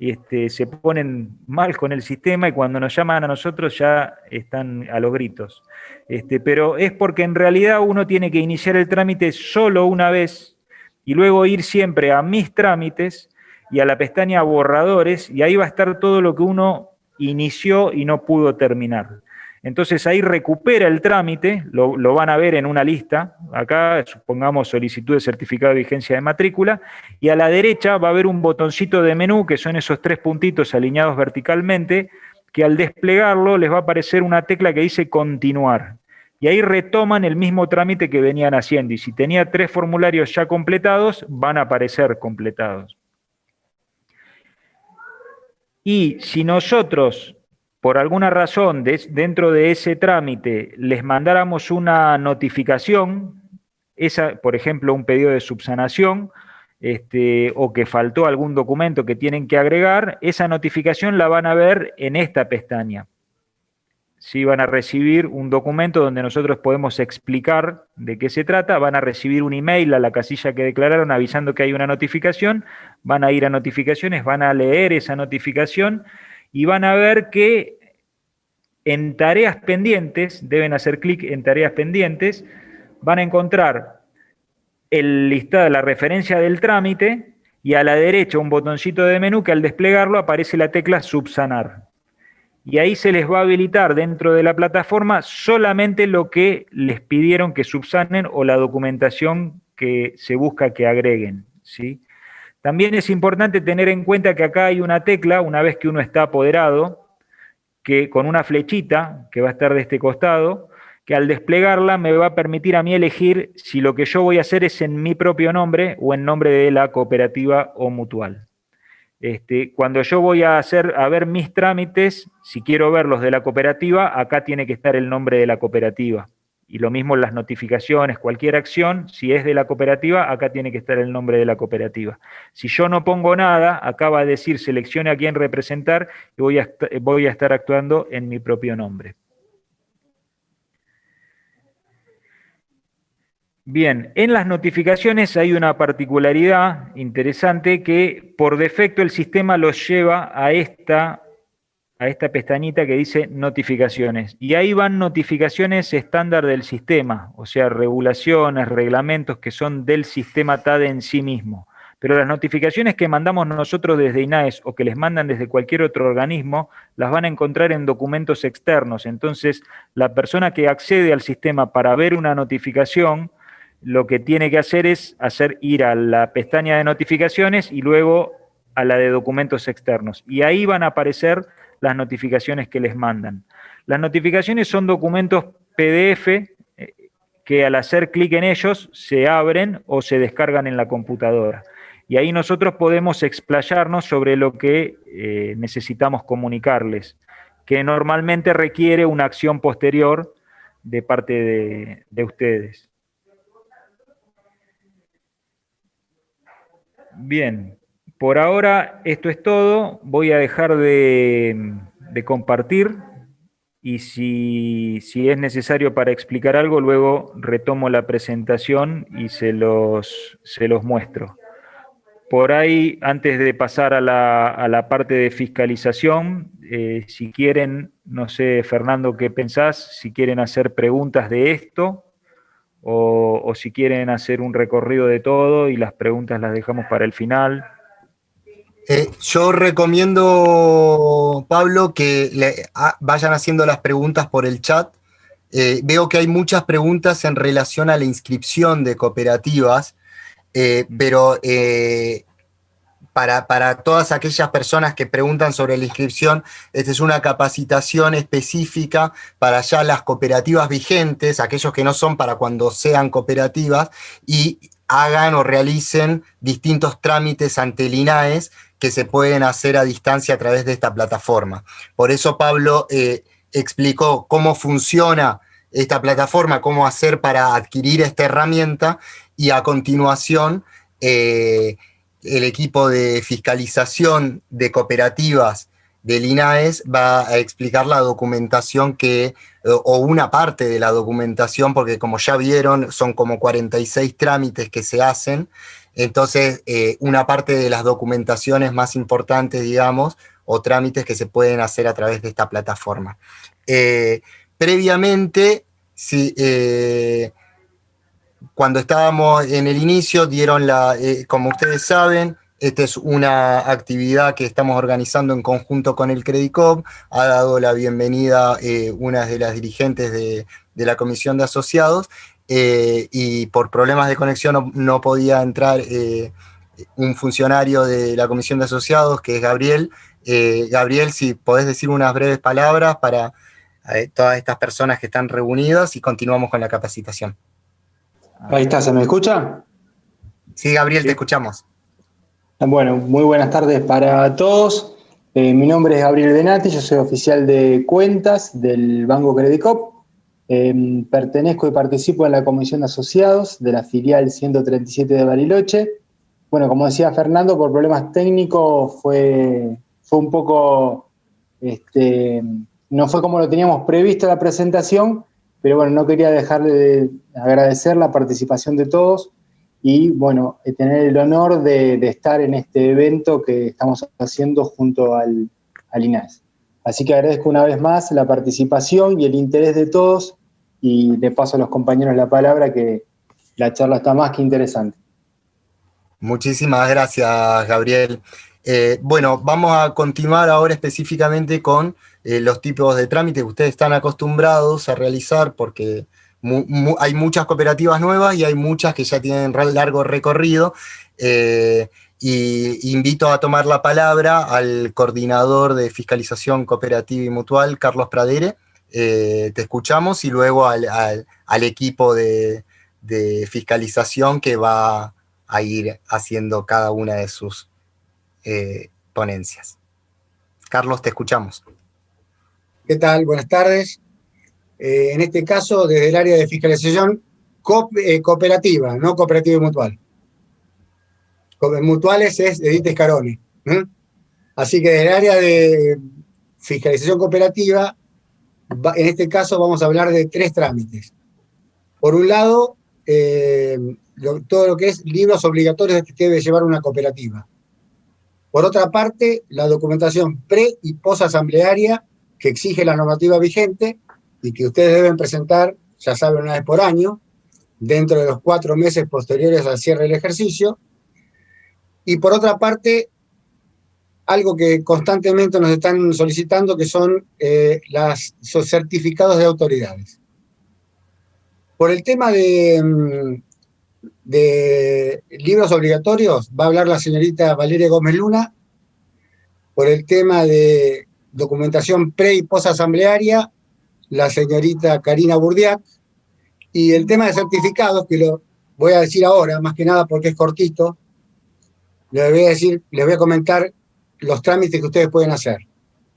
este, se ponen mal con el sistema y cuando nos llaman a nosotros ya están a los gritos. Este, pero es porque en realidad uno tiene que iniciar el trámite solo una vez y luego ir siempre a mis trámites y a la pestaña borradores y ahí va a estar todo lo que uno inició y no pudo terminar. Entonces ahí recupera el trámite, lo, van a ver en una lista, acá supongamos solicitud de certificado de vigencia de matrícula, y a la derecha va a haber un botoncito de menú, que son esos tres puntitos alineados verticalmente, que al desplegarlo les va a aparecer una tecla que dice continuar. Y ahí retoman el mismo trámite que venían haciendo, y si tenía tres formularios ya completados, van a aparecer completados. Y si nosotros por alguna razón dentro de ese trámite les mandáramos una notificación, esa, por ejemplo, un pedido de subsanación, este, o que faltó algún documento que tienen que agregar, esa notificación la van a ver en esta pestaña. Si van a recibir un documento donde nosotros podemos explicar de qué se trata, van a recibir un email a la casilla que declararon avisando que hay una notificación, van a ir a notificaciones, van a leer esa notificación y van a ver que en tareas pendientes, deben hacer clic en tareas pendientes, van a encontrar el listado la referencia del trámite y a la derecha un botoncito de menú que al desplegarlo aparece la tecla subsanar. Y ahí se les va a habilitar dentro de la plataforma solamente lo que les pidieron que subsanen o la documentación que se busca que agreguen. ¿sí? También es importante tener en cuenta que acá hay una tecla, una vez que uno está apoderado, que con una flechita que va a estar de este costado, que al desplegarla me va a permitir a mí elegir si lo que yo voy a hacer es en mi propio nombre o en nombre de la cooperativa o mutual. Este, cuando yo voy a hacer a ver mis trámites, si quiero ver los de la cooperativa, acá tiene que estar el nombre de la cooperativa. Y lo mismo las notificaciones, cualquier acción, si es de la cooperativa, acá tiene que estar el nombre de la cooperativa. Si yo no pongo nada, acá va a decir seleccione a quién representar y voy a, voy a estar actuando en mi propio nombre. Bien, en las notificaciones hay una particularidad interesante que por defecto el sistema los lleva a esta a esta pestañita que dice notificaciones. Y ahí van notificaciones estándar del sistema, o sea, regulaciones, reglamentos que son del sistema TAD en sí mismo. Pero las notificaciones que mandamos nosotros desde INAES o que les mandan desde cualquier otro organismo, las van a encontrar en documentos externos. Entonces, la persona que accede al sistema para ver una notificación, lo que tiene que hacer es hacer ir a la pestaña de notificaciones y luego a la de documentos externos. Y ahí van a aparecer las notificaciones que les mandan. Las notificaciones son documentos PDF eh, que al hacer clic en ellos se abren o se descargan en la computadora. Y ahí nosotros podemos explayarnos sobre lo que eh, necesitamos comunicarles, que normalmente requiere una acción posterior de parte de, de ustedes. Bien, por ahora esto es todo. Voy a dejar de, compartir y si, es necesario para explicar algo, luego retomo la presentación y se los, se los muestro. Por ahí, antes de pasar a la, a la parte de fiscalización, eh, si quieren, no sé, Fernando, ¿qué pensás? Si quieren hacer preguntas de esto o, o si quieren hacer un recorrido de todo y las preguntas las dejamos para el final. Eh, yo recomiendo, Pablo, que le, a, vayan haciendo las preguntas por el chat. Eh, veo que hay muchas preguntas en relación a la inscripción de cooperativas, eh, pero para, para, todas aquellas personas que preguntan sobre la inscripción, esta es una capacitación específica para ya las cooperativas vigentes, aquellos que no son para cuando sean cooperativas, y hagan o realicen distintos trámites ante el INAES que se pueden hacer a distancia a través de esta plataforma. Por eso Pablo eh, explicó cómo funciona esta plataforma, cómo hacer para adquirir esta herramienta y a continuación eh, el equipo de fiscalización de cooperativas del INAES va a explicar la documentación que, o una parte de la documentación, porque como ya vieron, son como 46 trámites que se hacen, entonces, eh, una parte de las documentaciones más importantes, digamos, o trámites que se pueden hacer a través de esta plataforma. Eh, previamente, si, eh, cuando estábamos en el inicio, dieron la, como ustedes saben, esta es una actividad que estamos organizando en conjunto con el Credicop, ha dado la bienvenida una de las dirigentes de la Comisión de Asociados, eh, y por problemas de conexión no, no podía entrar eh, un funcionario de la Comisión de Asociados, que es Gabriel. Eh, Gabriel, si podés decir unas breves palabras para todas estas personas que están reunidas y continuamos con la capacitación. Ahí está, ¿se me escucha? Sí, Gabriel, sí. te escuchamos. Bueno, muy buenas tardes para todos. Mi nombre es Gabriel Benati, yo soy oficial de cuentas del Banco Credicop. Eh, pertenezco y participo en la Comisión de Asociados de la filial 137 de Bariloche. Bueno, como decía Fernando, por problemas técnicos fue, fue un poco, este, no fue como lo teníamos previsto la presentación, pero bueno, no quería dejarle de agradecer la participación de todos y bueno, tener el honor de, estar en este evento que estamos haciendo junto al, al INAS. Así que agradezco una vez más la participación y el interés de todos y le paso a los compañeros la palabra que la charla está más que interesante. Muchísimas gracias, Gabriel. Eh, bueno, vamos a continuar ahora específicamente con eh, los tipos de trámites que ustedes están acostumbrados a realizar porque hay muchas cooperativas nuevas y hay muchas que ya tienen largo recorrido. Eh, y invito a tomar la palabra al coordinador de fiscalización cooperativa y mutual, Carlos Pradere, eh, te escuchamos y luego al, equipo de, fiscalización que va a ir haciendo cada una de sus eh, ponencias. Carlos, te escuchamos. ¿Qué tal? Buenas tardes. Eh, en este caso, desde el área de fiscalización co cooperativa, no cooperativa y mutual. Mutuales es Edith Scaroni. ¿eh? Así que desde el área de fiscalización cooperativa en este caso vamos a hablar de tres trámites. Por un lado, eh, todo lo que es libros obligatorios que debe llevar una cooperativa. Por otra parte, la documentación pre- y post-asamblearia que exige la normativa vigente y que ustedes deben presentar, ya saben, una vez por año, dentro de los cuatro meses posteriores al cierre del ejercicio. Y por otra parte, algo que constantemente nos están solicitando, que son eh, los certificados de autoridades. Por el tema de, mm, de, libros obligatorios, va a hablar la señorita Valeria Gómez Luna. Por el tema de documentación pre- y post-asamblearia, la señorita Karina Burdiak. Y el tema de certificados, que lo voy a decir ahora, más que nada porque es cortito, les voy a decir, les voy a comentar los trámites que ustedes pueden hacer.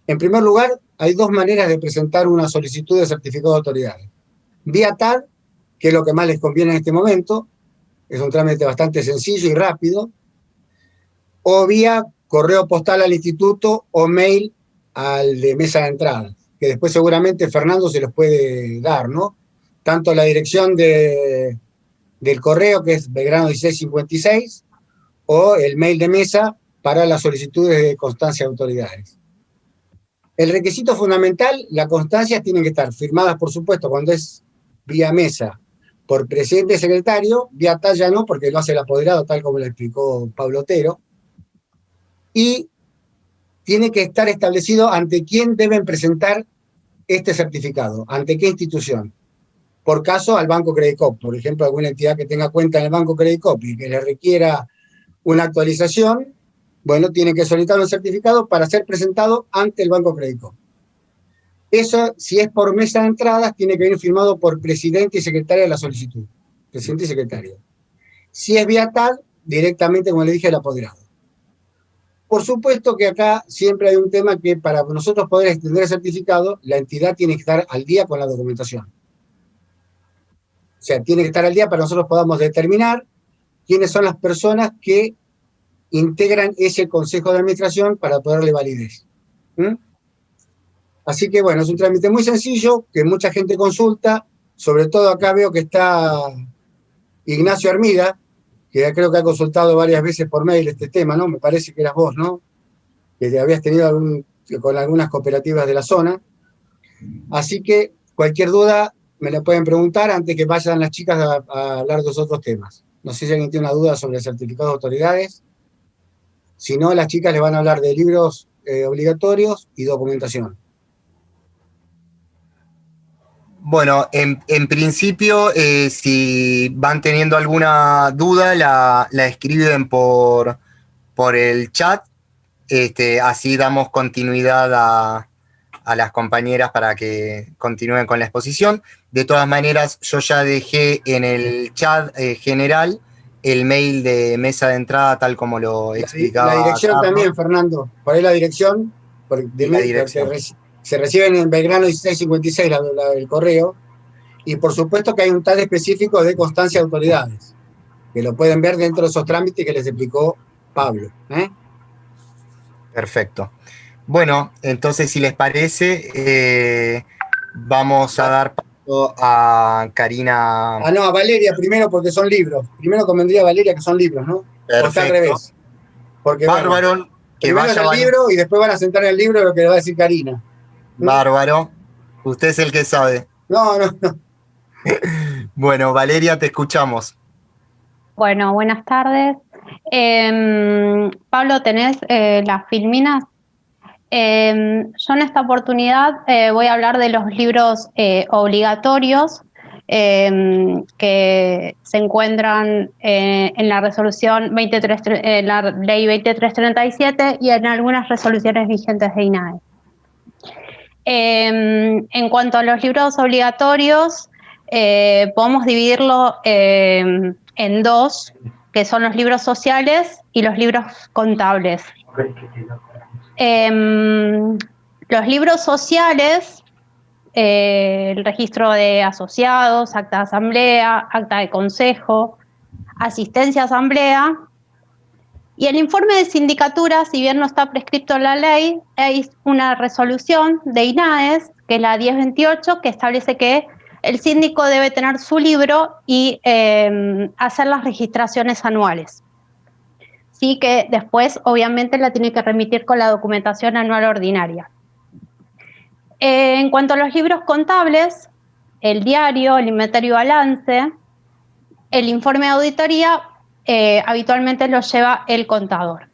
En primer lugar, hay dos maneras de presentar una solicitud de certificado de autoridades. Vía TAR, que es lo que más les conviene en este momento, es un trámite bastante sencillo y rápido, o vía correo postal al instituto o mail al de mesa de entrada, que después seguramente Fernando se los puede dar, ¿no? Tanto la dirección de, del correo, que es Belgrano 1656, o el mail de mesa para las solicitudes de constancia de autoridades. El requisito fundamental, la constancia tiene que estar firmadas, por supuesto, cuando es vía mesa por presidente secretario, vía talla no, porque lo hace el apoderado, tal como lo explicó Pablo Otero, y tiene que estar establecido ante quién deben presentar este certificado, ante qué institución. Por caso, al Banco Credit Cop, por ejemplo, alguna entidad que tenga cuenta en el Banco Credit Cop y que le requiera una actualización, bueno, tiene que solicitar un certificado para ser presentado ante el Banco Credit Cop. Eso, si es por mesa de entradas, tiene que venir firmado por presidente y secretaria de la solicitud. Presidente y secretario. Si es vía tal, directamente, como le dije, el apoderado. Por supuesto que acá siempre hay un tema que para nosotros poder extender el certificado, la entidad tiene que estar al día con la documentación. O sea, tiene que estar al día para nosotros podamos determinar quiénes son las personas que integran ese consejo de administración para poder darle validez. Así que bueno, es un trámite muy sencillo, que mucha gente consulta, sobre todo acá veo que está Ignacio Armida, que ya creo que ha consultado varias veces por mail este tema, ¿no? Me parece que eras vos, ¿no? Que habías tenido con algunas cooperativas de la zona. Así que cualquier duda me la pueden preguntar antes que vayan las chicas a, hablar de los otros temas. No sé si alguien tiene una duda sobre el certificado de autoridades. Si no, las chicas les van a hablar de libros eh, obligatorios y documentación. Bueno, en, principio, eh, si van teniendo alguna duda, la, escriben por, por, el chat. Este, así damos continuidad a, las compañeras para que continúen con la exposición. De todas maneras, yo ya dejé en el chat eh, general el mail de mesa de entrada, tal como lo explicaba. La dirección también, Fernando. Por ahí la dirección. de la dirección se reciben en Belgrano 1656 el correo, y por supuesto que hay un tal específico de constancia de autoridades, que lo pueden ver dentro de esos trámites que les explicó Pablo. ¿eh? Perfecto. Bueno, entonces si les parece, eh, vamos a dar paso a Karina. Ah, no, a Valeria primero porque son libros. Primero convendría a Valeria que son libros, ¿no? Perfecto. al revés. Porque, Bárbaro, que vaya el libro y después van a sentar en el libro lo que le va a decir Karina. Bárbaro. Usted es el que sabe. No, no, no. bueno, Valeria, te escuchamos. Bueno, buenas tardes. Em, Pablo, ¿tenés eh, las filminas? Em, yo en esta oportunidad eh, voy a hablar de los libros eh, obligatorios em, que se encuentran en la resolución 23, la ley 2337 y en algunas resoluciones vigentes de INAE. Em, en cuanto a los libros obligatorios, eh, podemos dividirlo en dos, que son los libros sociales y los libros contables. Em, los libros sociales, eh, el registro de asociados, acta de asamblea, acta de consejo, asistencia a asamblea, y el informe de sindicatura, si bien no está prescrito en la ley, hay una resolución de INAES, que es la 1028, que establece que el síndico debe tener su libro y em, hacer las registraciones anuales. Sí que después, obviamente, la tiene que remitir con la documentación anual ordinaria. en cuanto a los libros contables, el diario, el inventario balance, el informe de auditoría eh, habitualmente lo lleva el contador.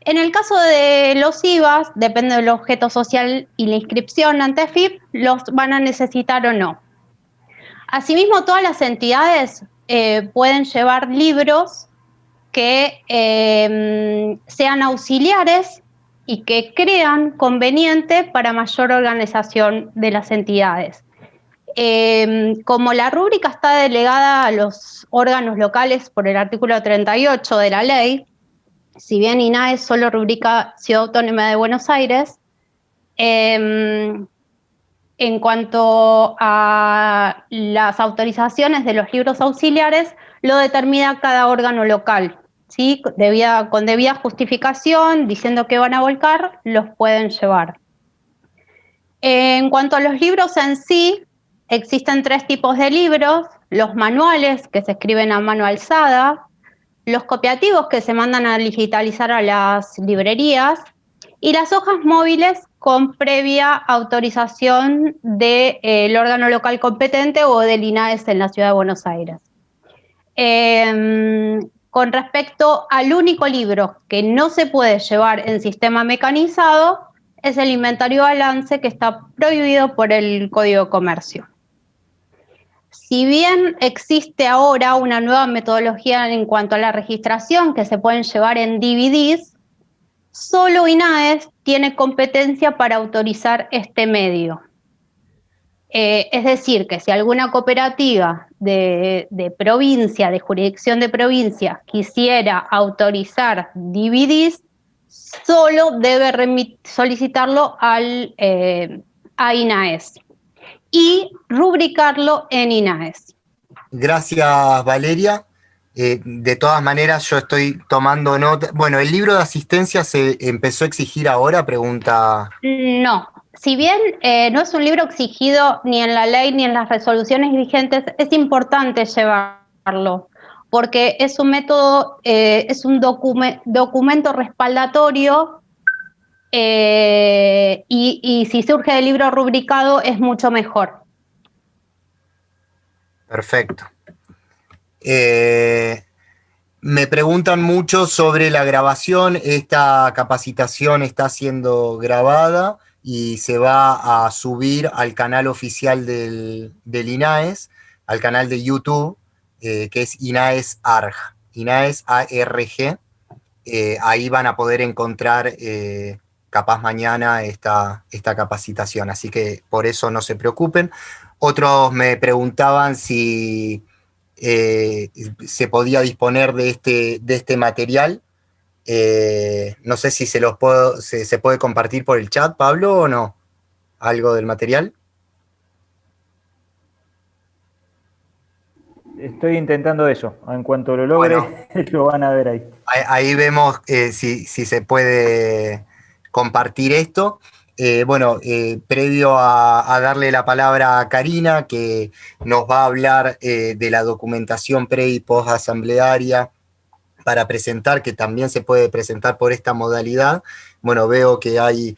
En el caso de los IVAs, depende del objeto social y la inscripción ante FIP, los van a necesitar o no. Asimismo, todas las entidades eh, pueden llevar libros que em, sean auxiliares y que crean conveniente para mayor organización de las entidades. Em, como la rúbrica está delegada a los órganos locales por el artículo 38 de la ley, si bien INAE solo rubrica Ciudad Autónoma de Buenos Aires, em, en cuanto a las autorizaciones de los libros auxiliares, lo determina cada órgano local. ¿Sí? con debida justificación, diciendo que van a volcar, los pueden llevar. En cuanto a los libros en sí, existen tres tipos de libros, los manuales que se escriben a mano alzada, los copiativos que se mandan a digitalizar a las librerías y las hojas móviles con previa autorización del eh, órgano local competente o del INAES en la Ciudad de Buenos Aires. Em, con respecto al único libro que no se puede llevar en sistema mecanizado, es el inventario balance que está prohibido por el Código de Comercio. Si bien existe ahora una nueva metodología en cuanto a la registración que se pueden llevar en DVDs, solo INAES tiene competencia para autorizar este medio. Eh, es decir, que si alguna cooperativa de, provincia, de jurisdicción de provincia, quisiera autorizar DVDs, solo debe solicitarlo al, eh, a INAES y rubricarlo en INAES. Gracias, Valeria. Eh, de todas maneras, yo estoy tomando nota. Bueno, ¿el libro de asistencia se empezó a exigir ahora? Pregunta. No. Si bien eh, no es un libro exigido ni en la ley ni en las resoluciones vigentes, es importante llevarlo, porque es un método, eh, es un documento respaldatorio y, y si surge el libro rubricado es mucho mejor. Perfecto. Eh, me preguntan mucho sobre la grabación. Esta capacitación está siendo grabada y se va a subir al canal oficial del, INAES, al canal de YouTube, eh, que es INAES ARG. INAES ARG. Eh, ahí van a poder encontrar capaz mañana esta, esta capacitación, así que por eso no se preocupen. Otros me preguntaban si eh, se podía disponer de este, de este material. Eh, no sé si se, los puedo, se, puede compartir por el chat, Pablo, o no. ¿Algo del material? Estoy intentando eso. En cuanto lo logre, lo van a ver ahí. Ahí, vemos eh, si, si, se puede compartir esto. Eh, bueno, previo a, darle la palabra a Karina, que nos va a hablar de la documentación pre y post asamblearia para presentar, que también se puede presentar por esta modalidad. Bueno, veo que hay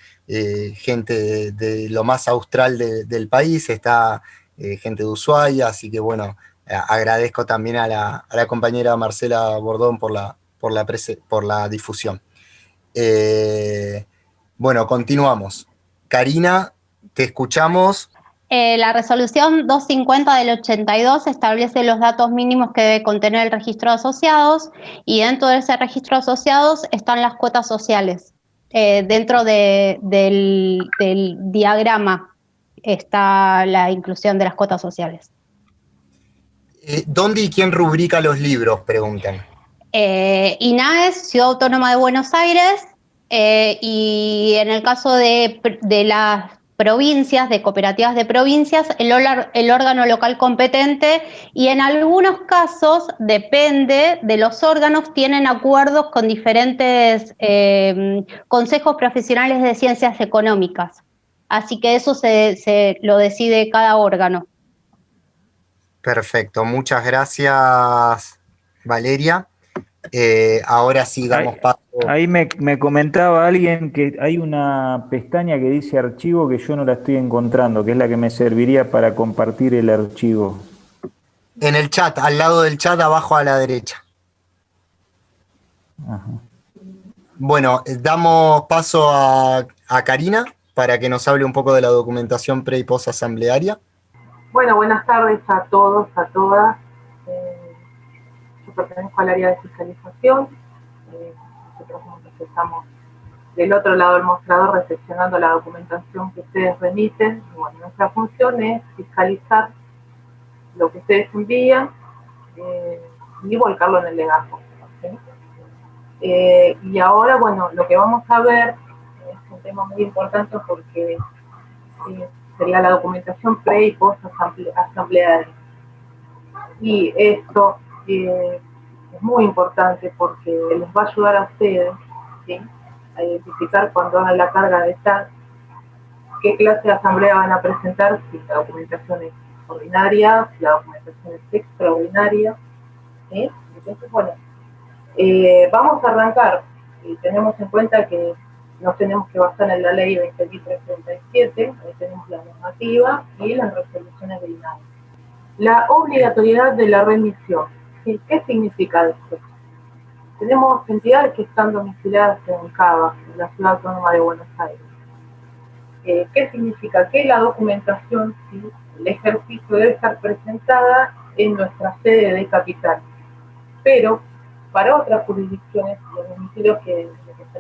gente de, lo más austral del país, está gente de Ushuaia, así que bueno, agradezco también a la, compañera Marcela Bordón por la, por la, por la difusión. bueno, continuamos. Karina, te escuchamos. Eh, la resolución 250 del 82 establece los datos mínimos que debe contener el registro de asociados y dentro de ese registro de asociados están las cuotas sociales. Eh, dentro del, diagrama está la inclusión de las cuotas sociales. Eh, ¿Dónde y quién rubrica los libros? Preguntan. INAES, Ciudad Autónoma de Buenos Aires, y en el caso de, las provincias, de cooperativas de provincias, el, órgano local competente y en algunos casos, depende de los órganos, tienen acuerdos con diferentes eh, consejos profesionales de ciencias económicas. Así que eso se lo decide cada órgano. Perfecto, muchas gracias Valeria. Eh, ahora sí damos ahí, paso. Ahí me, comentaba alguien que hay una pestaña que dice archivo que yo no la estoy encontrando, que es la que me serviría para compartir el archivo. En el chat, al lado del chat, abajo a la derecha. Bueno, eh, damos paso a, Karina para que nos hable un poco de la documentación pre y post asamblearia. Bueno, buenas tardes a todos, a todas. Eh, pertenezco al área de fiscalización. Eh, nosotros estamos del otro lado del mostrador recepcionando la documentación que ustedes remiten. bueno, nuestra función es fiscalizar lo que ustedes envían eh, y volcarlo en el legajo. Eh, y ahora, bueno, lo que vamos a ver es un tema muy importante porque sería la documentación pre y post asamblea. Y esto es muy importante porque les va a ayudar a ustedes a identificar cuando hagan la carga de TAC qué clase de asamblea van a presentar, si la documentación es ordinaria, si la documentación es extraordinaria. Entonces, bueno, eh, vamos a arrancar. Y tenemos en cuenta que nos tenemos que basar en la ley 2337, ahí tenemos la normativa y las resoluciones del INAE. La obligatoriedad de la remisión. ¿Qué significa esto? Tenemos entidades que están domiciliadas en Cava, en la Ciudad Autónoma de Buenos Aires. Eh, ¿Qué significa? Que la documentación, el ejercicio debe estar presentada en nuestra sede de capital. Pero para otras jurisdicciones, los domicilios que,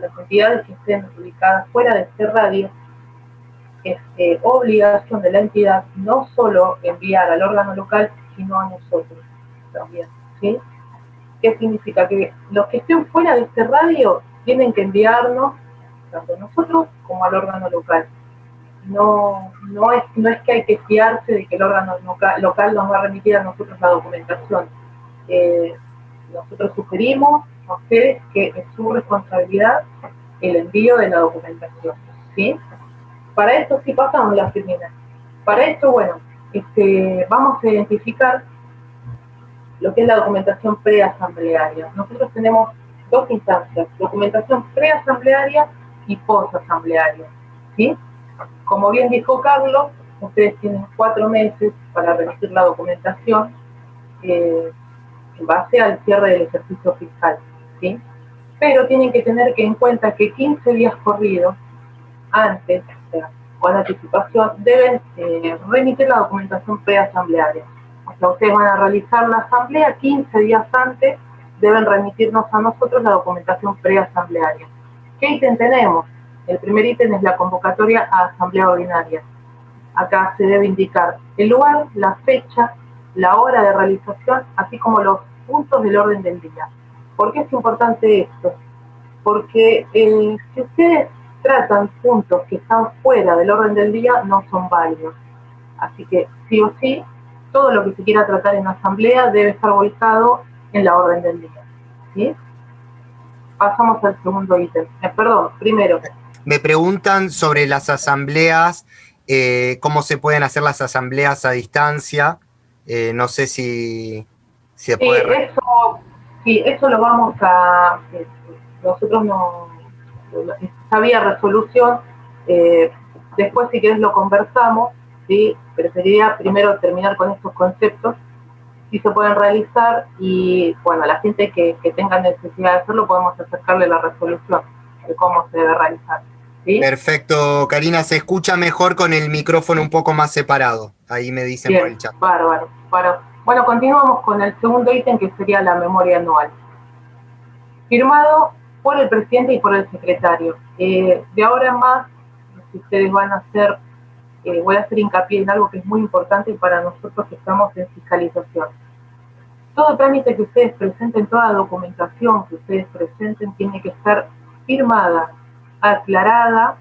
las entidades que estén ubicadas fuera de este radio, es eh, obligación de la entidad no solo enviar al órgano local, sino a nosotros también. ¿Sí? ¿Qué significa? Que los que estén fuera de este radio tienen que enviarnos, tanto nosotros como al órgano local. No, no, es, no es que hay que fiarse de que el órgano local, nos va a remitir a nosotros la documentación. Eh, nosotros sugerimos a ustedes que es su responsabilidad el envío de la documentación. ¿sí? Para esto sí pasamos la primera. Para esto, bueno, este, vamos a identificar lo que es la documentación preasamblearia. Nosotros tenemos dos instancias, documentación preasamblearia y posasamblearia. ¿sí? Como bien dijo Carlos, ustedes tienen cuatro meses para remitir la documentación eh, en base al cierre del ejercicio fiscal. ¿sí? Pero tienen que tener que en cuenta que 15 días corridos antes, o sea, con anticipación, deben eh, remitir la documentación preasamblearia ustedes van a realizar la asamblea 15 días antes, deben remitirnos a nosotros la documentación preasamblearia. ¿Qué ítem tenemos? El primer ítem es la convocatoria a asamblea ordinaria. Acá se debe indicar el lugar, la fecha, la hora de realización, así como los puntos del orden del día. ¿Por qué es importante esto? Porque si ustedes tratan puntos que están fuera del orden del día, no son válidos. Así que sí o sí todo lo que se quiera tratar en la asamblea debe estar volcado en la orden del día. ¿sí? Pasamos al segundo ítem. Eh, perdón, primero. Me preguntan sobre las asambleas, eh, cómo se pueden hacer las asambleas a distancia. Eh, no sé si, se puede... Sí eso, sí, eso lo vamos a... nosotros no... Había resolución, después si quieres lo conversamos, ¿sí? preferiría primero terminar con estos conceptos, si se pueden realizar y, bueno, a la gente que, tenga necesidad de hacerlo podemos acercarle la resolución de cómo se debe realizar. Perfecto, Karina, se escucha mejor con el micrófono un poco más separado. Ahí me dicen por el chat. Bárbaro, bárbaro. Bueno, continuamos con el segundo ítem que sería la memoria anual. Firmado por el presidente y por el secretario. Eh, de ahora en más, si ustedes van a hacer eh, voy a hacer hincapié en algo que es muy importante para nosotros que estamos en fiscalización. Todo trámite que ustedes presenten, toda documentación que ustedes presenten tiene que estar firmada, aclarada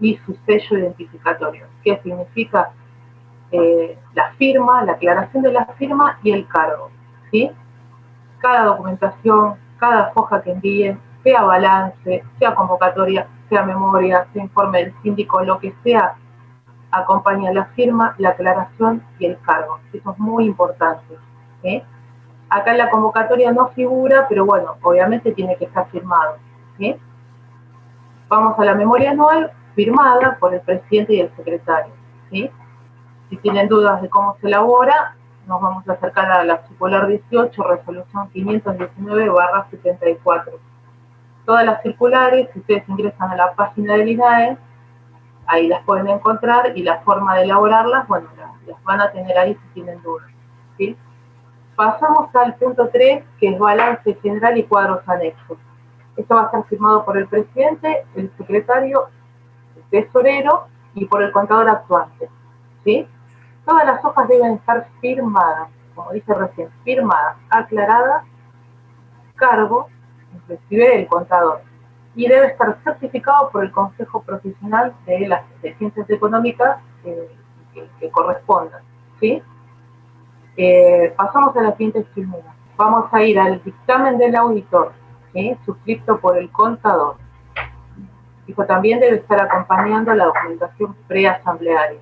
y su sello identificatorio. ¿Qué significa? Eh, la firma, la aclaración de la firma y el cargo. ¿sí? Cada documentación, cada hoja que envíen, sea balance, sea convocatoria, sea memoria, sea informe del síndico, lo que sea, acompaña la firma, la aclaración y el cargo. Eso es muy importante. Acá en la convocatoria no figura, pero bueno, obviamente tiene que estar firmado. Vamos a la memoria anual firmada por el presidente y el secretario. Si tienen dudas de cómo se elabora, nos vamos a acercar a la circular 18, resolución 519-74. Todas las circulares, si ustedes ingresan a la página del INAE, ahí las pueden encontrar y la forma de elaborarlas, bueno, las, van a tener ahí si tienen dudas. ¿sí? Pasamos al punto 3, que es balance general y cuadros anexos. Esto va a estar firmado por el presidente, el secretario, el tesorero y por el contador actuante. ¿sí? Todas las hojas deben estar firmadas, como dice recién, firmadas, aclaradas, cargo, inclusive el contador y debe estar certificado por el Consejo Profesional de las Ciencias Económicas que, correspondan. ¿sí? Eh, pasamos a la siguiente figura. Vamos a ir al dictamen del auditor, ¿sí? suscrito por el contador. Dijo, también debe estar acompañando la documentación preasamblearia.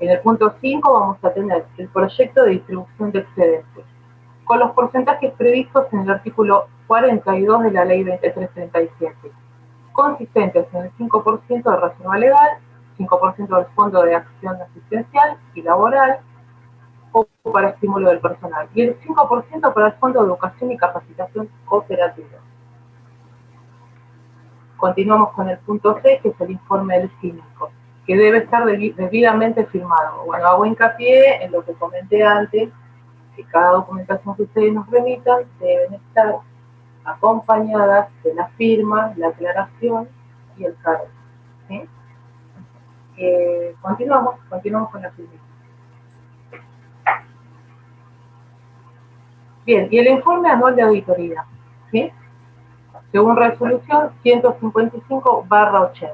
En el punto 5 vamos a tener el proyecto de distribución de excedentes, con los porcentajes previstos en el artículo 42 de la ley 2337, consistentes en el 5% de reserva legal, 5% del fondo de acción asistencial y laboral, o para estímulo del personal, y el 5% para el fondo de educación y capacitación cooperativa. Continuamos con el punto 6, que es el informe del cínico, que debe estar debidamente firmado. Bueno, hago hincapié en lo que comenté antes, que cada documentación que ustedes nos remitan deben estar acompañadas de la firma, la aclaración y el cargo. Eh, continuamos, continuamos con la firma. Bien, y el informe anual de auditoría, ¿sí? Según resolución 155-80,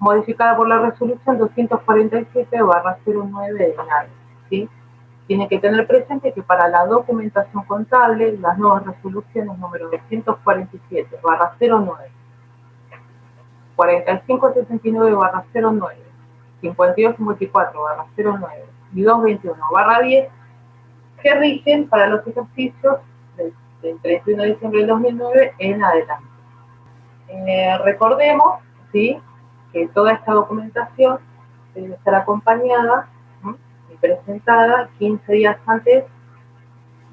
modificada por la resolución 247-09 de enero, ¿sí? Tiene que tener presente que para la documentación contable, las nuevas resoluciones número 247-09, 4569-09, 5254-09 y 221-10 que rigen para los ejercicios del 31 de diciembre del 2009 en adelante. Eh, recordemos ¿sí? que toda esta documentación debe estar acompañada presentada 15 días antes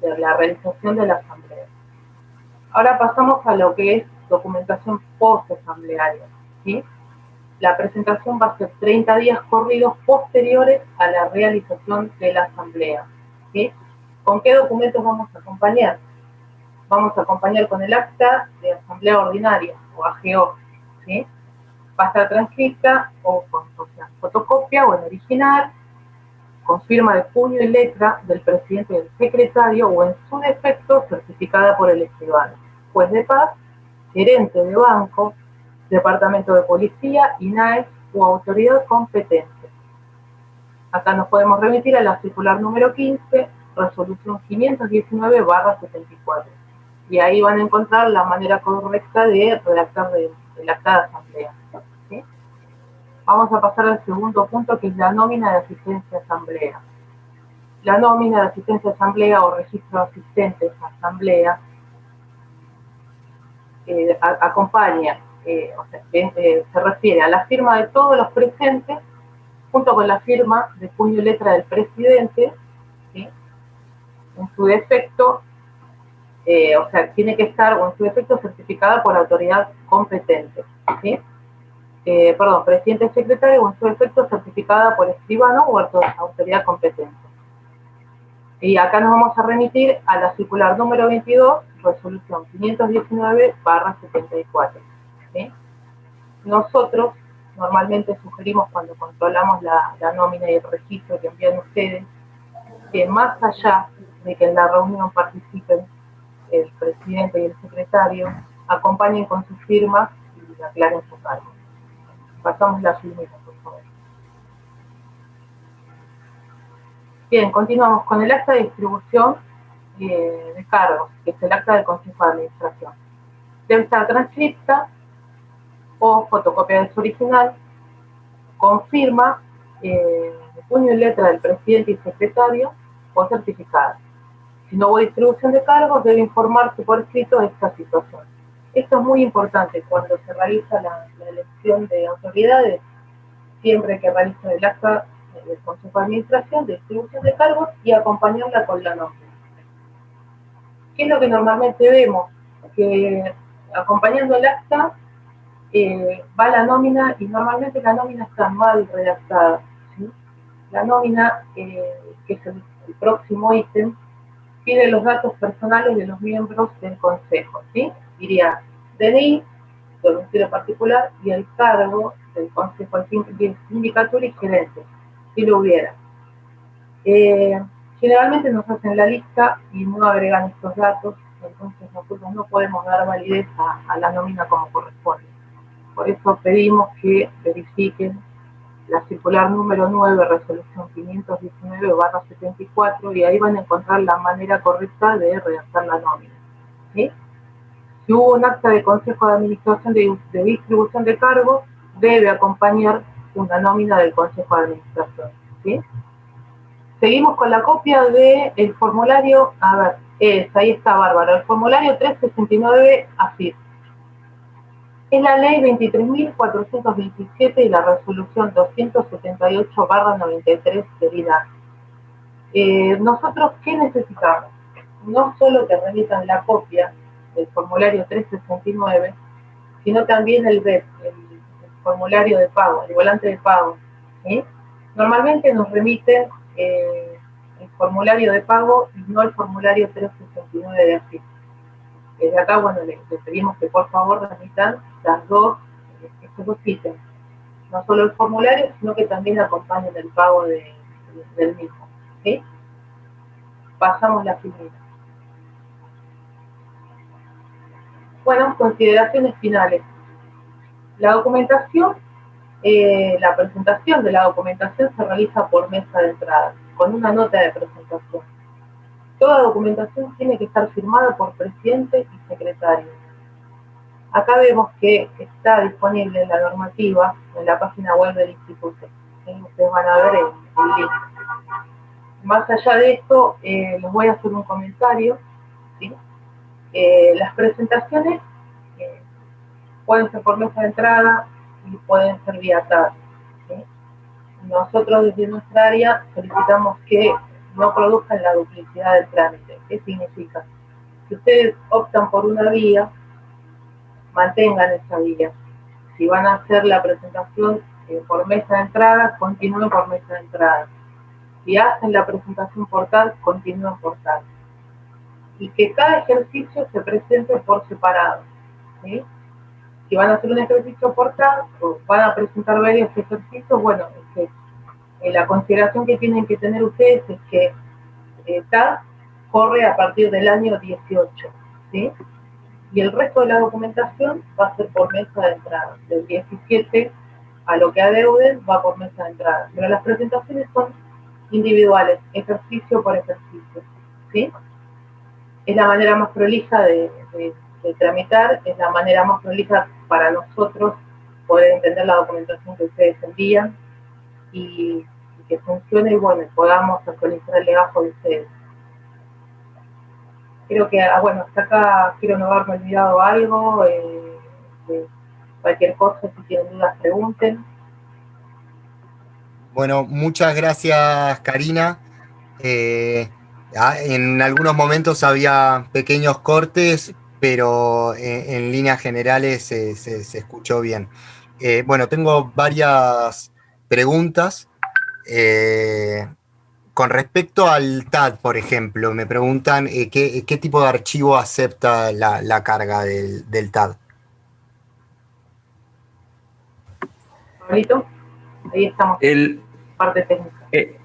de la realización de la asamblea. Ahora pasamos a lo que es documentación post-asamblearia. ¿sí? La presentación va a ser 30 días corridos posteriores a la realización de la asamblea. ¿sí? ¿Con qué documentos vamos a acompañar? Vamos a acompañar con el acta de asamblea ordinaria, o AGO, ¿sí? Va a estar transcrita o con fotocopia o en original, con firma de puño y letra del presidente del secretario o en su defecto certificada por el escribano, juez de paz, gerente de banco, departamento de policía, INAES o autoridad competente. Acá nos podemos remitir a la circular número 15 resolución 519-74. Y ahí van a encontrar la manera correcta de redactar el acta de asamblea. Vamos a pasar al segundo punto, que es la nómina de asistencia a asamblea. La nómina de asistencia a asamblea o registro de asistentes a asamblea eh, acompaña, eh, o sea, eh, se refiere a la firma de todos los presentes junto con la firma de puño y letra del presidente en su defecto, o sea, tiene que estar, o en su defecto, certificada por la autoridad competente. ¿sí? Eh, perdón, presidente secretario, o en su defecto, certificada por escribano o autoridad competente. Y acá nos vamos a remitir a la circular número 22, resolución 519-74. ¿sí? Nosotros normalmente sugerimos cuando controlamos la, la nómina y el registro que envían ustedes, que más allá de que en la reunión participen el presidente y el secretario, acompañen con sus firmas y aclaren su cargo. Pasamos la firmita, por favor. Bien, continuamos con el acta de distribución eh, de cargos, que es el acta del Consejo de Administración. Debe estar transcripta o fotocopia de su original, con firma, eh, puño y letra del presidente y secretario, o certificada. Si no hubo distribución de cargos, debe informarse por escrito de esta situación. Esto es muy importante cuando se realiza la, elección de autoridades, siempre que realiza el acta del Consejo de Administración, de distribución de cargos y acompañarla con la nómina. ¿Qué es lo que normalmente vemos? Que acompañando el acta eh, va la nómina y normalmente la nómina está mal redactada. La nómina, eh, que es el próximo ítem, pide los datos personales de los miembros del consejo, ¿sí? Diría DNI, domicilio particular y el cargo del consejo de sindicatura y gerente, si lo hubiera. Eh, generalmente nos hacen la lista y no agregan estos datos, entonces nosotros no podemos dar validez a la nómina como corresponde. Por eso pedimos que verifiquen la circular número 9, resolución 519-74, y ahí van a encontrar la manera correcta de redactar la nómina. Si hubo un acta de consejo de administración de, distribución de cargos, debe acompañar una nómina del consejo de administración. ¿sí? Seguimos con la copia del formulario, a ver, es, ahí está Bárbara, el formulario 369 así. Es la ley 23.427 y la resolución 278-93 del INAC. Eh, nosotros, ¿qué necesitamos? No solo que remitan la copia del formulario 369, sino también el BEP, el, formulario de pago, el volante de pago. Normalmente nos remiten eh, el formulario de pago y no el formulario 369 de AFIP. Desde acá, bueno, les, pedimos que por favor remitan las dos, estos dos ítems. No solo el formulario, sino que también acompañen el pago del mismo. Pasamos la primera. Bueno, consideraciones finales. La documentación, eh, la presentación de la documentación se realiza por mesa de entrada, con una nota de presentación. Toda documentación tiene que estar firmada por presidente y secretario. Acá vemos que está disponible la normativa en la página web del instituto. Ustedes van a ver el, link. Más allá de esto, eh, les voy a hacer un comentario. Eh, las presentaciones eh, pueden ser por mesa de entrada y pueden ser vía TAD. Nosotros desde nuestra área solicitamos que no produzcan la duplicidad del trámite. ¿Qué significa? Si ustedes optan por una vía, mantengan esa vía. Si van a hacer la presentación eh, por mesa de entrada, continúen por mesa de entrada. Si hacen la presentación por TAD, continúen por TAD y que cada ejercicio se presente por separado. Si van a hacer un ejercicio por cada, o van a presentar varios ejercicios, bueno, eh, la consideración que tienen que tener ustedes es que eh, corre a partir del año 18, ¿sí? Y el resto de la documentación va a ser por mesa de entrada. Del 17 a lo que adeuden va por mesa de entrada. Pero las presentaciones son individuales, ejercicio por ejercicio, ¿sí? Es la manera más prolija de, tramitar, es la manera más prolija para nosotros poder entender la documentación que ustedes envían y, que funcione y bueno, podamos actualizar el legajo de ustedes. Creo que, ah, bueno, hasta acá quiero no haberme olvidado algo, eh, cualquier cosa, si tienen dudas, pregunten. Bueno, muchas gracias, Karina. Eh, en algunos momentos había pequeños cortes, pero en, líneas generales se, escuchó bien. Eh, bueno, tengo varias preguntas. Eh, con respecto al TAD, por ejemplo, me preguntan eh, ¿qué, tipo de archivo acepta la, carga del, del, TAD. ahí estamos. El, parte técnica.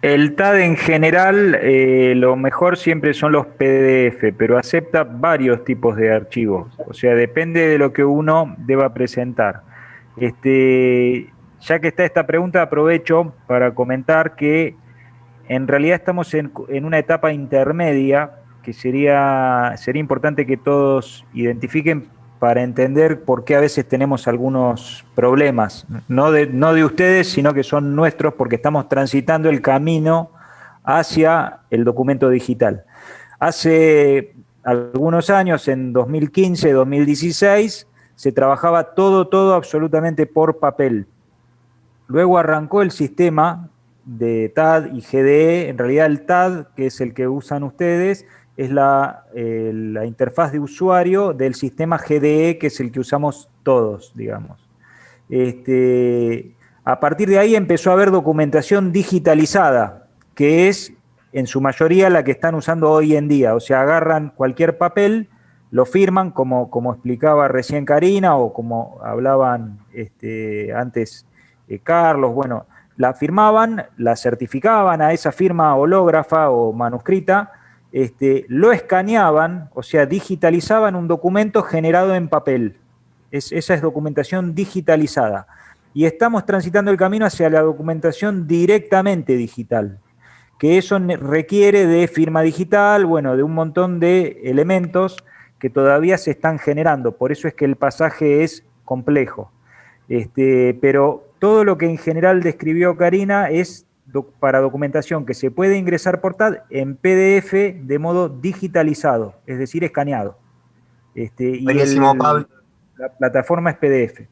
El TAD en general, eh, lo mejor siempre son los PDF, pero acepta varios tipos de archivos. O sea, depende de lo que uno deba presentar. Este, ya que está esta pregunta, aprovecho para comentar que en realidad estamos en, en una etapa intermedia que sería, sería importante que todos identifiquen para entender por qué a veces tenemos algunos problemas, no de, no de ustedes, sino que son nuestros porque estamos transitando el camino hacia el documento digital. Hace algunos años, en 2015, 2016, se trabajaba todo, todo absolutamente por papel. Luego arrancó el sistema de TAD y GDE, en realidad el TAD, que es el que usan ustedes, es eh, la, interfaz de usuario del sistema GDE, que es el que usamos todos, digamos. Este, a partir de ahí empezó a haber documentación digitalizada, que es en su mayoría la que están usando hoy en día. O sea, agarran cualquier papel, lo firman, como, como explicaba recién Karina, o como hablaban este, antes eh, Carlos, bueno, la firmaban, la certificaban a esa firma hológrafa o manuscrita, este, lo escaneaban, o sea, digitalizaban un documento generado en papel. esa es documentación digitalizada. Y estamos transitando el camino hacia la documentación directamente digital, que eso requiere de firma digital, bueno, de un montón de elementos que todavía se están generando, por eso es que el pasaje es complejo. Este, pero todo lo que en general describió Karina es para documentación que se puede ingresar por TAD en PDF de modo digitalizado, es decir, escaneado. Este, Buenísimo, Pablo. La plataforma es PDF.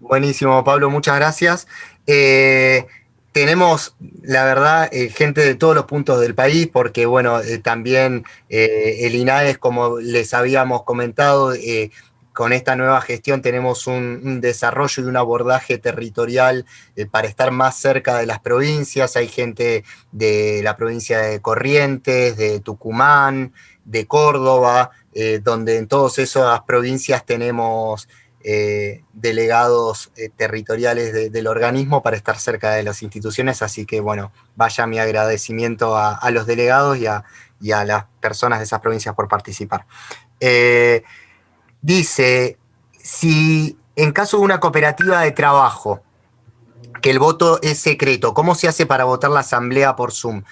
Buenísimo, Pablo, muchas gracias. Eh, tenemos, la verdad, eh, gente de todos los puntos del país, porque, bueno, eh, también el INAES, como les habíamos comentado, con esta nueva gestión tenemos un, desarrollo y un abordaje territorial eh, para estar más cerca de las provincias. Hay gente de la provincia de Corrientes, de Tucumán, de Córdoba, eh, donde en todas esas provincias tenemos eh, delegados territoriales del organismo para estar cerca de las instituciones. Así que, bueno, vaya mi agradecimiento a, los delegados y a, las personas de esas provincias por participar dice, si en caso de una cooperativa de trabajo, que el voto es secreto, ¿cómo se hace para votar la asamblea por Zoom?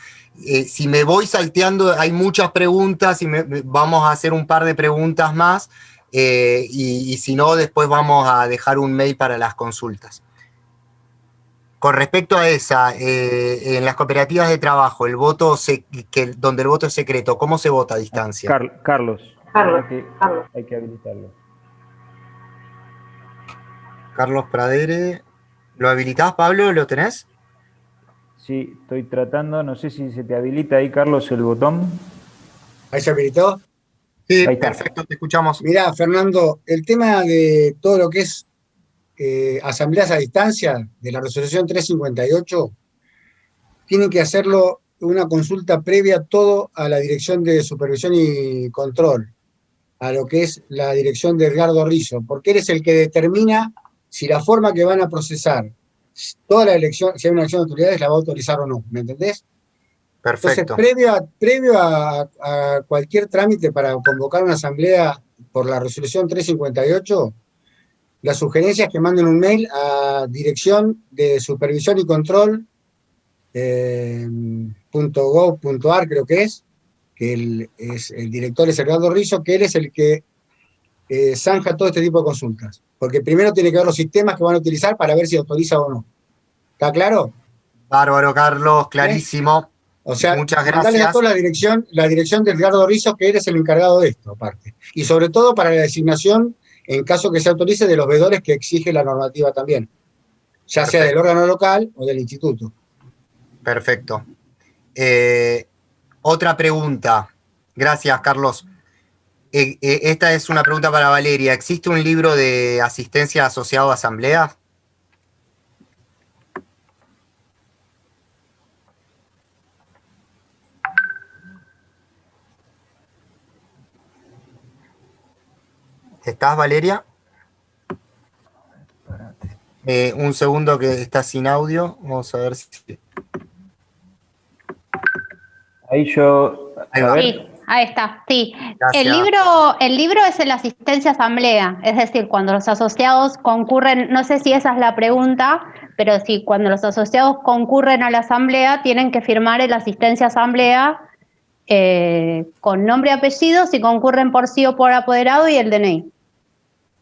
Eh, si me voy salteando, hay muchas preguntas y vamos a hacer un par de preguntas más eh, y, si no, después vamos a dejar un mail para las consultas. Con respecto a esa, eh, en las cooperativas de trabajo, el voto que, donde el voto es secreto, ¿cómo se vota a distancia? Carlos. Carlos, Hay que habilitarlo. Carlos Pradere. ¿Lo habilitás, Pablo? ¿Lo tenés? Sí, estoy tratando. No sé si se te habilita ahí, Carlos, el botón. ¿Ahí se habilitó? Sí, perfecto, te escuchamos. Mirá, Fernando, el tema de todo lo que es eh, asambleas a distancia de la resolución 358, tienen que hacerlo una consulta previa todo a la Dirección de Supervisión y Control a lo que es la dirección de Edgardo Rizzo, porque eres el que determina si la forma que van a procesar toda la elección, si hay una elección de autoridades, la va a autorizar o no, ¿me entendés? Perfecto. Entonces, previo, a, previo a, cualquier trámite para convocar una asamblea por la resolución 358, la sugerencia es que manden un mail a dirección de supervisión y control eh, creo que es, que el, es, el director es Edgardo Rizzo, que él es el que eh, zanja todo este tipo de consultas. Porque primero tiene que ver los sistemas que van a utilizar para ver si autoriza o no. ¿Está claro? Bárbaro, Carlos, clarísimo. O sea, muchas gracias. a toda la dirección, la dirección de Edgardo Rizzo, que eres el encargado de esto, aparte. Y sobre todo para la designación, en caso que se autorice, de los vedores que exige la normativa también. Ya sea del órgano local o del instituto. Perfecto. Eh, otra pregunta. Gracias, Carlos. Eh, eh, esta es una pregunta para Valeria. ¿Existe un libro de asistencia asociado a asamblea? ¿Estás, Valeria? Eh, un segundo que está sin audio. Vamos a ver si... Ahí yo... Sí, ahí está, sí. El libro, el libro es la asistencia asamblea, es decir, cuando los asociados concurren, no sé si esa es la pregunta, pero sí, cuando los asociados concurren a la asamblea, tienen que firmar el asistencia asamblea eh, con nombre y apellido, si concurren por sí o por apoderado y el DNI.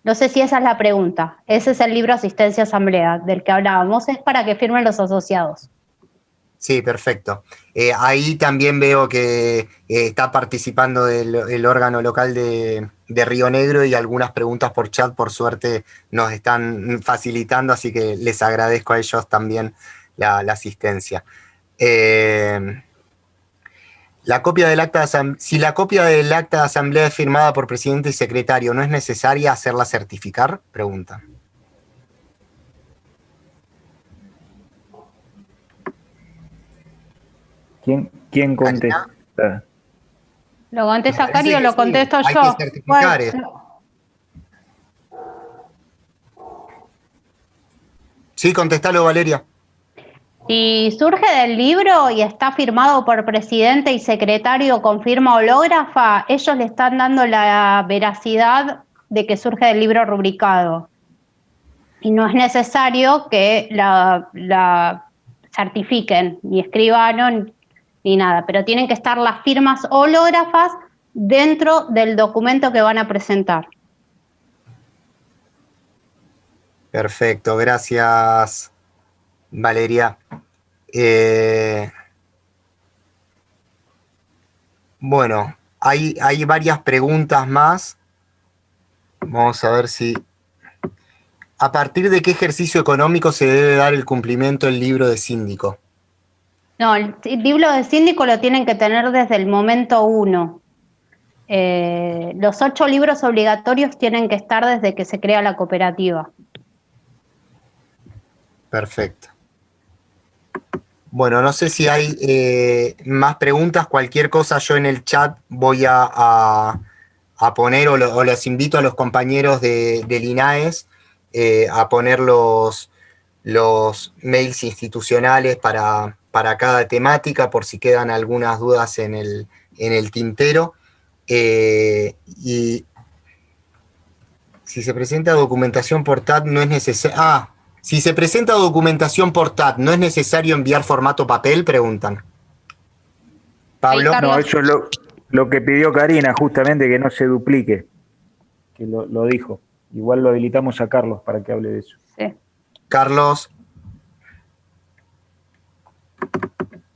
No sé si esa es la pregunta. Ese es el libro Asistencia Asamblea del que hablábamos. Es para que firmen los asociados. Sí, perfecto. Eh, ahí también veo que eh, está participando el, órgano local de, Río Negro y algunas preguntas por chat, por suerte, nos están facilitando, así que les agradezco a ellos también la, asistencia. Eh, la copia del acta si la copia del acta de asamblea es firmada por presidente y secretario, ¿no es necesaria hacerla certificar? Pregunta. ¿Quién, quién contesta? ¿Lo contesta Cari o lo contesto yo? Hay que certificar Sí, contestalo, Valeria. Si surge del libro y está firmado por presidente y secretario con firma hológrafa, ellos le están dando la veracidad de que surge del libro rubricado. Y no es necesario que la, la certifiquen, ni escribano, ni nada, pero tienen que estar las firmas hológrafas dentro del documento que van a presentar. Perfecto, gracias Valeria. Eh, bueno, hay, hay varias preguntas más. Vamos a ver si... ¿A partir de qué ejercicio económico se debe dar el cumplimiento del libro de síndico? No, el libro de síndico lo tienen que tener desde el momento uno. Eh, los ocho libros obligatorios tienen que estar desde que se crea la cooperativa. Perfecto. Bueno, no sé si hay eh, más preguntas, cualquier cosa yo en el chat voy a, poner, o, los invito a los compañeros de, del INAES eh, a poner los, los mails institucionales para, para, cada temática, por si quedan algunas dudas en el, en el tintero. Eh, y si se presenta documentación por TAT no es necesario... Ah, si se presenta documentación por TAT, ¿no es necesario enviar formato papel? Preguntan. Pablo. No, eso es lo, que pidió Karina, justamente, que no se duplique. Que lo, dijo. Igual lo habilitamos a Carlos para que hable de eso. Sí. Carlos.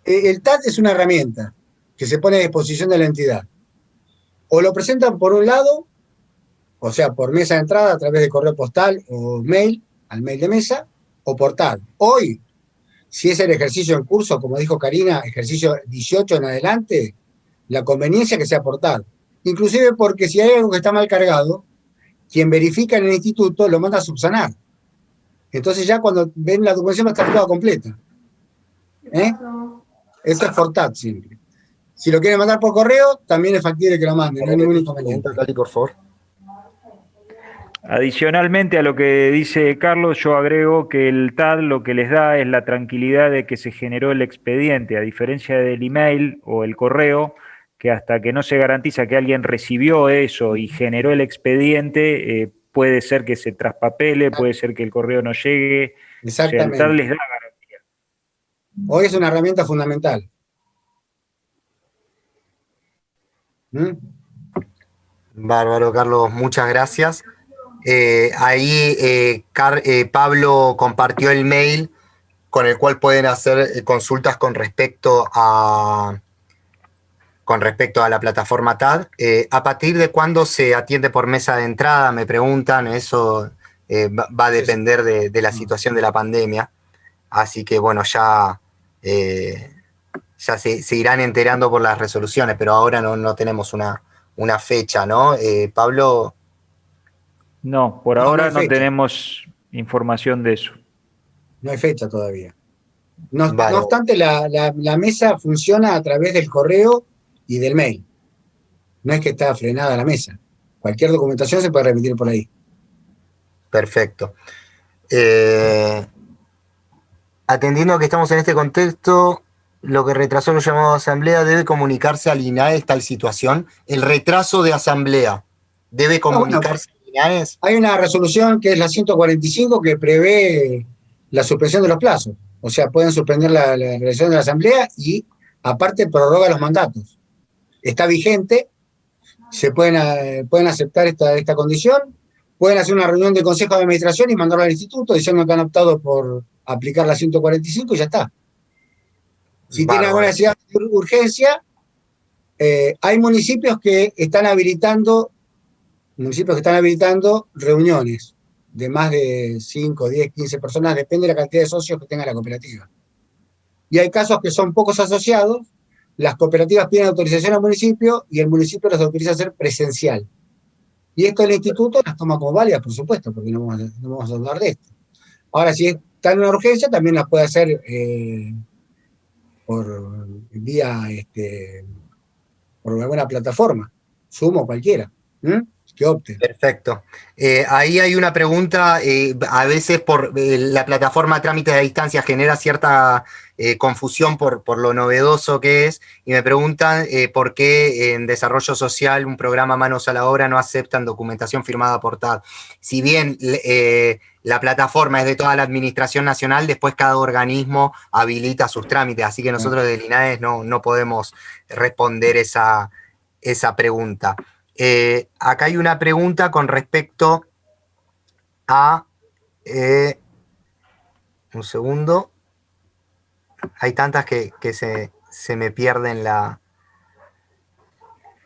El TAT es una herramienta que se pone a disposición de la entidad. O lo presentan por un lado, o sea, por mesa de entrada a través de correo postal o mail, al mail de mesa o portal. Hoy, si es el ejercicio en curso, como dijo Karina, ejercicio 18 en adelante, la conveniencia que sea portal. Inclusive porque si hay algo que está mal cargado, quien verifica en el instituto lo manda a subsanar. Entonces ya cuando ven la documentación va a estar toda completa. ¿Eh? Eso es portal simple. Si lo quieren mandar por correo, también es factible que lo manden, no hay ningún inconveniente. por favor. Adicionalmente a lo que dice Carlos, yo agrego que el TAD lo que les da es la tranquilidad de que se generó el expediente, a diferencia del email o el correo, que hasta que no se garantiza que alguien recibió eso y generó el expediente, eh, puede ser que se traspapele, puede ser que el correo no llegue. Exactamente. el TAD les da garantía. Hoy es una herramienta fundamental. ¿Mm? Bárbaro, Carlos, muchas gracias. Eh, ahí eh, eh, Pablo compartió el mail con el cual pueden hacer consultas con respecto a, con respecto a la plataforma TAD. ¿A partir de cuándo se atiende por mesa de entrada? Me preguntan, eso va, a depender de, la situación de la pandemia. Así que bueno, ya, ya se, irán enterando por las resoluciones, pero ahora no, tenemos una, una fecha, ¿no? Pablo, no, por ahora no, tenemos información de eso. No hay fecha todavía. No, obstante, la, mesa funciona a través del correo y del mail. No es que está frenada la mesa. Cualquier documentación se puede remitir por ahí. Perfecto. Eh, atendiendo a que estamos en este contexto, lo que retrasó el llamado asamblea debe comunicarse al INAE tal situación. El retraso de asamblea debe ah, comunicarse hay una resolución que es la 145 que prevé la suspensión de los plazos. O sea, pueden suspender la, la de la Asamblea y aparte prorroga los mandatos. Está vigente, se pueden, eh, pueden aceptar esta, esta condición, pueden hacer una reunión de consejo de administración y mandarlo al instituto diciendo que han optado por aplicar la 145 y ya está. Si tienen alguna necesidad de urgencia, eh, hay municipios que están habilitando municipios que están habilitando reuniones de más de 5, 10, 15 personas, depende de la cantidad de socios que tenga la cooperativa. Y hay casos que son pocos asociados, las cooperativas piden autorización al municipio y el municipio las autoriza a ser presencial. Y esto el instituto las toma como válidas, por supuesto, porque no vamos, a, dudar de esto. Ahora, si está en una urgencia, también las puede hacer eh, por vía, este, por alguna plataforma, Sumo cualquiera que opte. Perfecto. Eh, ahí hay una pregunta, eh, a veces por eh, la plataforma trámite de distancia genera cierta confusión por, por, lo novedoso que es, y me preguntan por qué en desarrollo social, un programa Manos a la Obra, no aceptan documentación firmada por TAD. Si bien la plataforma es de toda la administración nacional, después cada organismo habilita sus trámites, así que nosotros de Linares no, no podemos responder esa esa pregunta. Eh, acá hay una pregunta con respecto a... Eh, un segundo. Hay tantas que, se, me pierden la...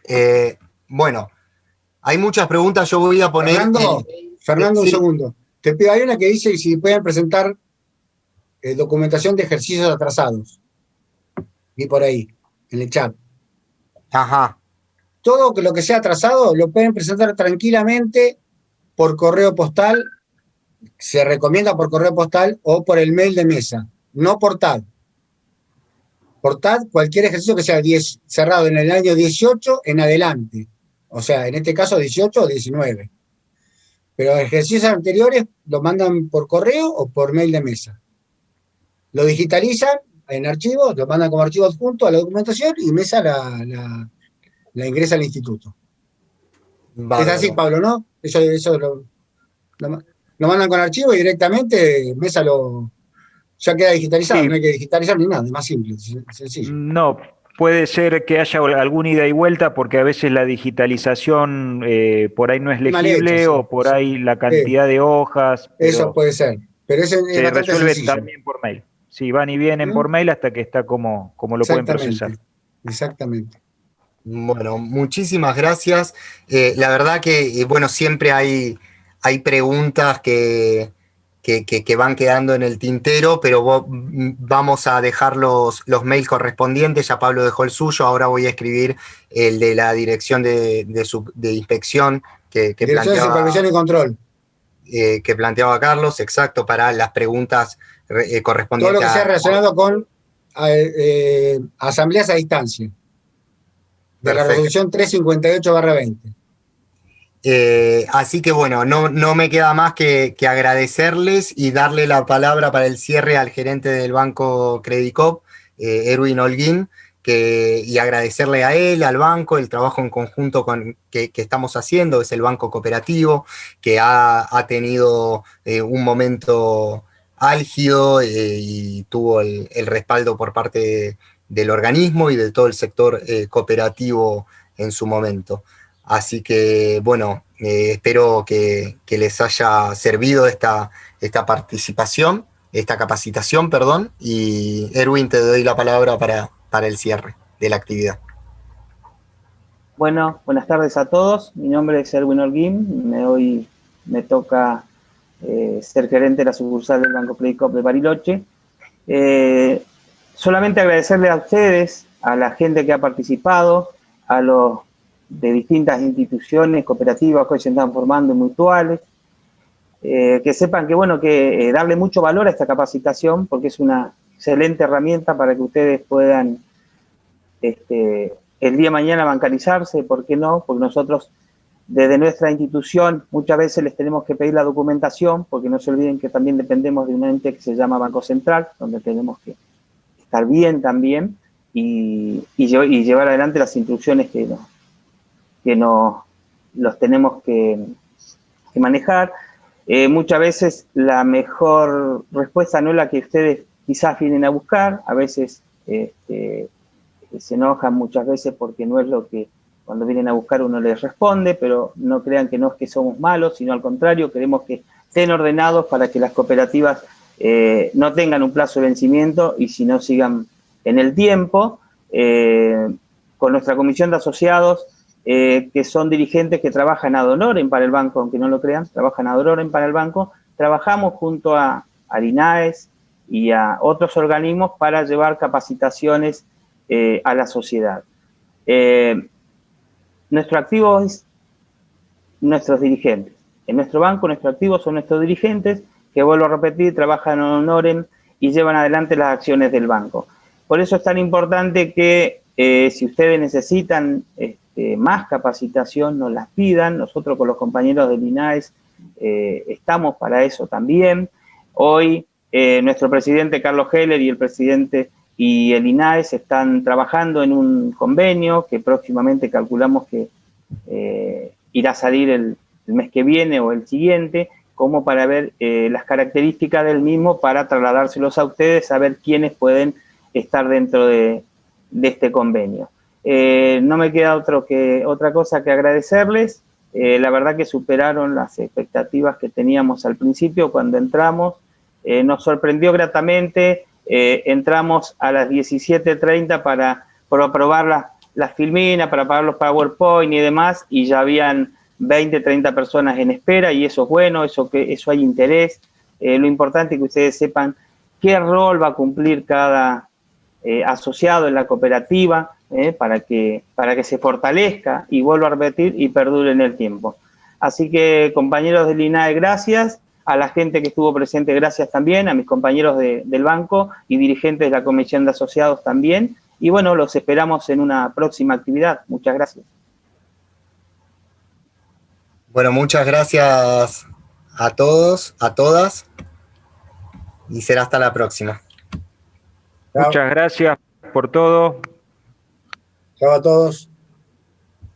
Eh, bueno, hay muchas preguntas, yo voy a poner... Fernando, Fernando un segundo. Te pido, hay una que dice si pueden presentar documentación de ejercicios atrasados. Y por ahí, en el chat. Ajá todo lo que sea atrasado lo pueden presentar tranquilamente por correo postal, se recomienda por correo postal o por el mail de mesa, no por TAD. Por TAD, cualquier ejercicio que sea cerrado en el año 18 en adelante. O sea, en este caso 18 o 19. Pero ejercicios anteriores lo mandan por correo o por mail de mesa. Lo digitalizan en archivos, lo mandan como archivo adjunto a la documentación y mesa la ingresa al instituto. Es así, Pablo, ¿no? Eso, eso lo, mandan con archivo y directamente Mesa lo ya queda digitalizado, no hay que digitalizar ni nada, es más simple, sencillo. No, puede ser que haya alguna ida y vuelta porque a veces la digitalización eh, por ahí no es legible o por ahí la cantidad de hojas. Eso puede ser, pero ese se resuelve también por mail. Sí, van y vienen ¿Mm? por mail hasta que está como, como lo pueden procesar. Exactamente. Bueno, muchísimas gracias. Eh, la verdad que, eh, bueno, siempre hay, hay preguntas que, que, van quedando en el tintero, pero mm, vamos a dejar los, los, mails correspondientes, ya Pablo dejó el suyo, ahora voy a escribir el de la dirección de, de, inspección que, que dirección de supervisión y control. Eh, que planteaba Carlos, exacto, para las preguntas correspondientes. Todo lo que sea relacionado con asambleas a distancia de la resolución 358-20. Eh, así que bueno, no, no, me queda más que, agradecerles y darle la palabra para el cierre al gerente del banco Credicop, eh, Erwin Holguín, que, y agradecerle a él, al banco, el trabajo en conjunto con, que, estamos haciendo, es el banco cooperativo, que ha, tenido eh, un momento álgido y tuvo el, el respaldo por parte de del organismo y de todo el sector eh, cooperativo en su momento. Así que, bueno, eh, espero que, les haya servido esta, esta participación, esta capacitación, perdón, y Erwin, te doy la palabra para, para el cierre de la actividad. Bueno, buenas tardes a todos. Mi nombre es Erwin Holguín. Me, hoy me toca eh, ser gerente de la sucursal del Banco Credicop de Bariloche solamente agradecerle a ustedes, a la gente que ha participado, a los de distintas instituciones cooperativas que hoy se están formando mutuales, eh, que sepan que, bueno, que eh, darle mucho valor a esta capacitación porque es una excelente herramienta para que ustedes puedan este, el día de mañana bancarizarse, ¿por qué no? Porque nosotros desde nuestra institución muchas veces les tenemos que pedir la documentación, porque no se olviden que también dependemos de un ente que se llama Banco Central, donde tenemos que estar bien también y, llevar adelante las instrucciones que, no, que no, los tenemos que, manejar. Eh, muchas veces la mejor respuesta no es la que ustedes quizás vienen a buscar, a veces este, se enojan muchas veces porque no es lo que cuando vienen a buscar uno les responde, pero no crean que no es que somos malos, sino al contrario, queremos que estén ordenados para que las cooperativas eh, no tengan un plazo de vencimiento y si no sigan en el tiempo, eh, con nuestra comisión de asociados, eh, que son dirigentes que trabajan ad honorem para el banco, aunque no lo crean, trabajan ad honorem para el banco, trabajamos junto a, a y a otros organismos para llevar capacitaciones a la sociedad. nuestro activo es nuestros dirigentes. En nuestro banco, nuestro activo son nuestros dirigentes que vuelvo a repetir, trabajan en honorem y llevan adelante las acciones del banco. Por eso es tan importante que eh, si ustedes necesitan este, más capacitación, nos las pidan. Nosotros con los compañeros del INAES eh, estamos para eso también. Hoy eh, nuestro presidente Carlos Heller y el presidente y el INAES están trabajando en un convenio que próximamente calculamos que irá a salir el mes que viene o el siguiente, como para ver eh, las características del mismo para trasladárselos a ustedes, saber quiénes pueden estar dentro de, este convenio. Eh, no me queda otro que, otra cosa que agradecerles. Eh, la verdad que superaron las expectativas que teníamos al principio cuando entramos. Nos sorprendió gratamente. entramos a las 17.30 para, para probar las la filmina, para pagar los PowerPoint y demás, y ya habían 20, 30 personas en espera, y eso es bueno, eso, que, eso hay interés. lo importante es que ustedes sepan qué rol va a cumplir cada asociado en la cooperativa, ¿eh? para, que, para que se fortalezca y vuelva a repetir y perdure en el tiempo. Así que, compañeros del INAE, gracias. A la gente que estuvo presente, gracias también. A mis compañeros del banco y dirigentes de la Comisión de Asociados también. Y bueno, los esperamos en una próxima actividad. Muchas gracias. Bueno, muchas gracias a todos, a todas. Y será hasta la próxima. Muchas gracias por todo. Chao a todos.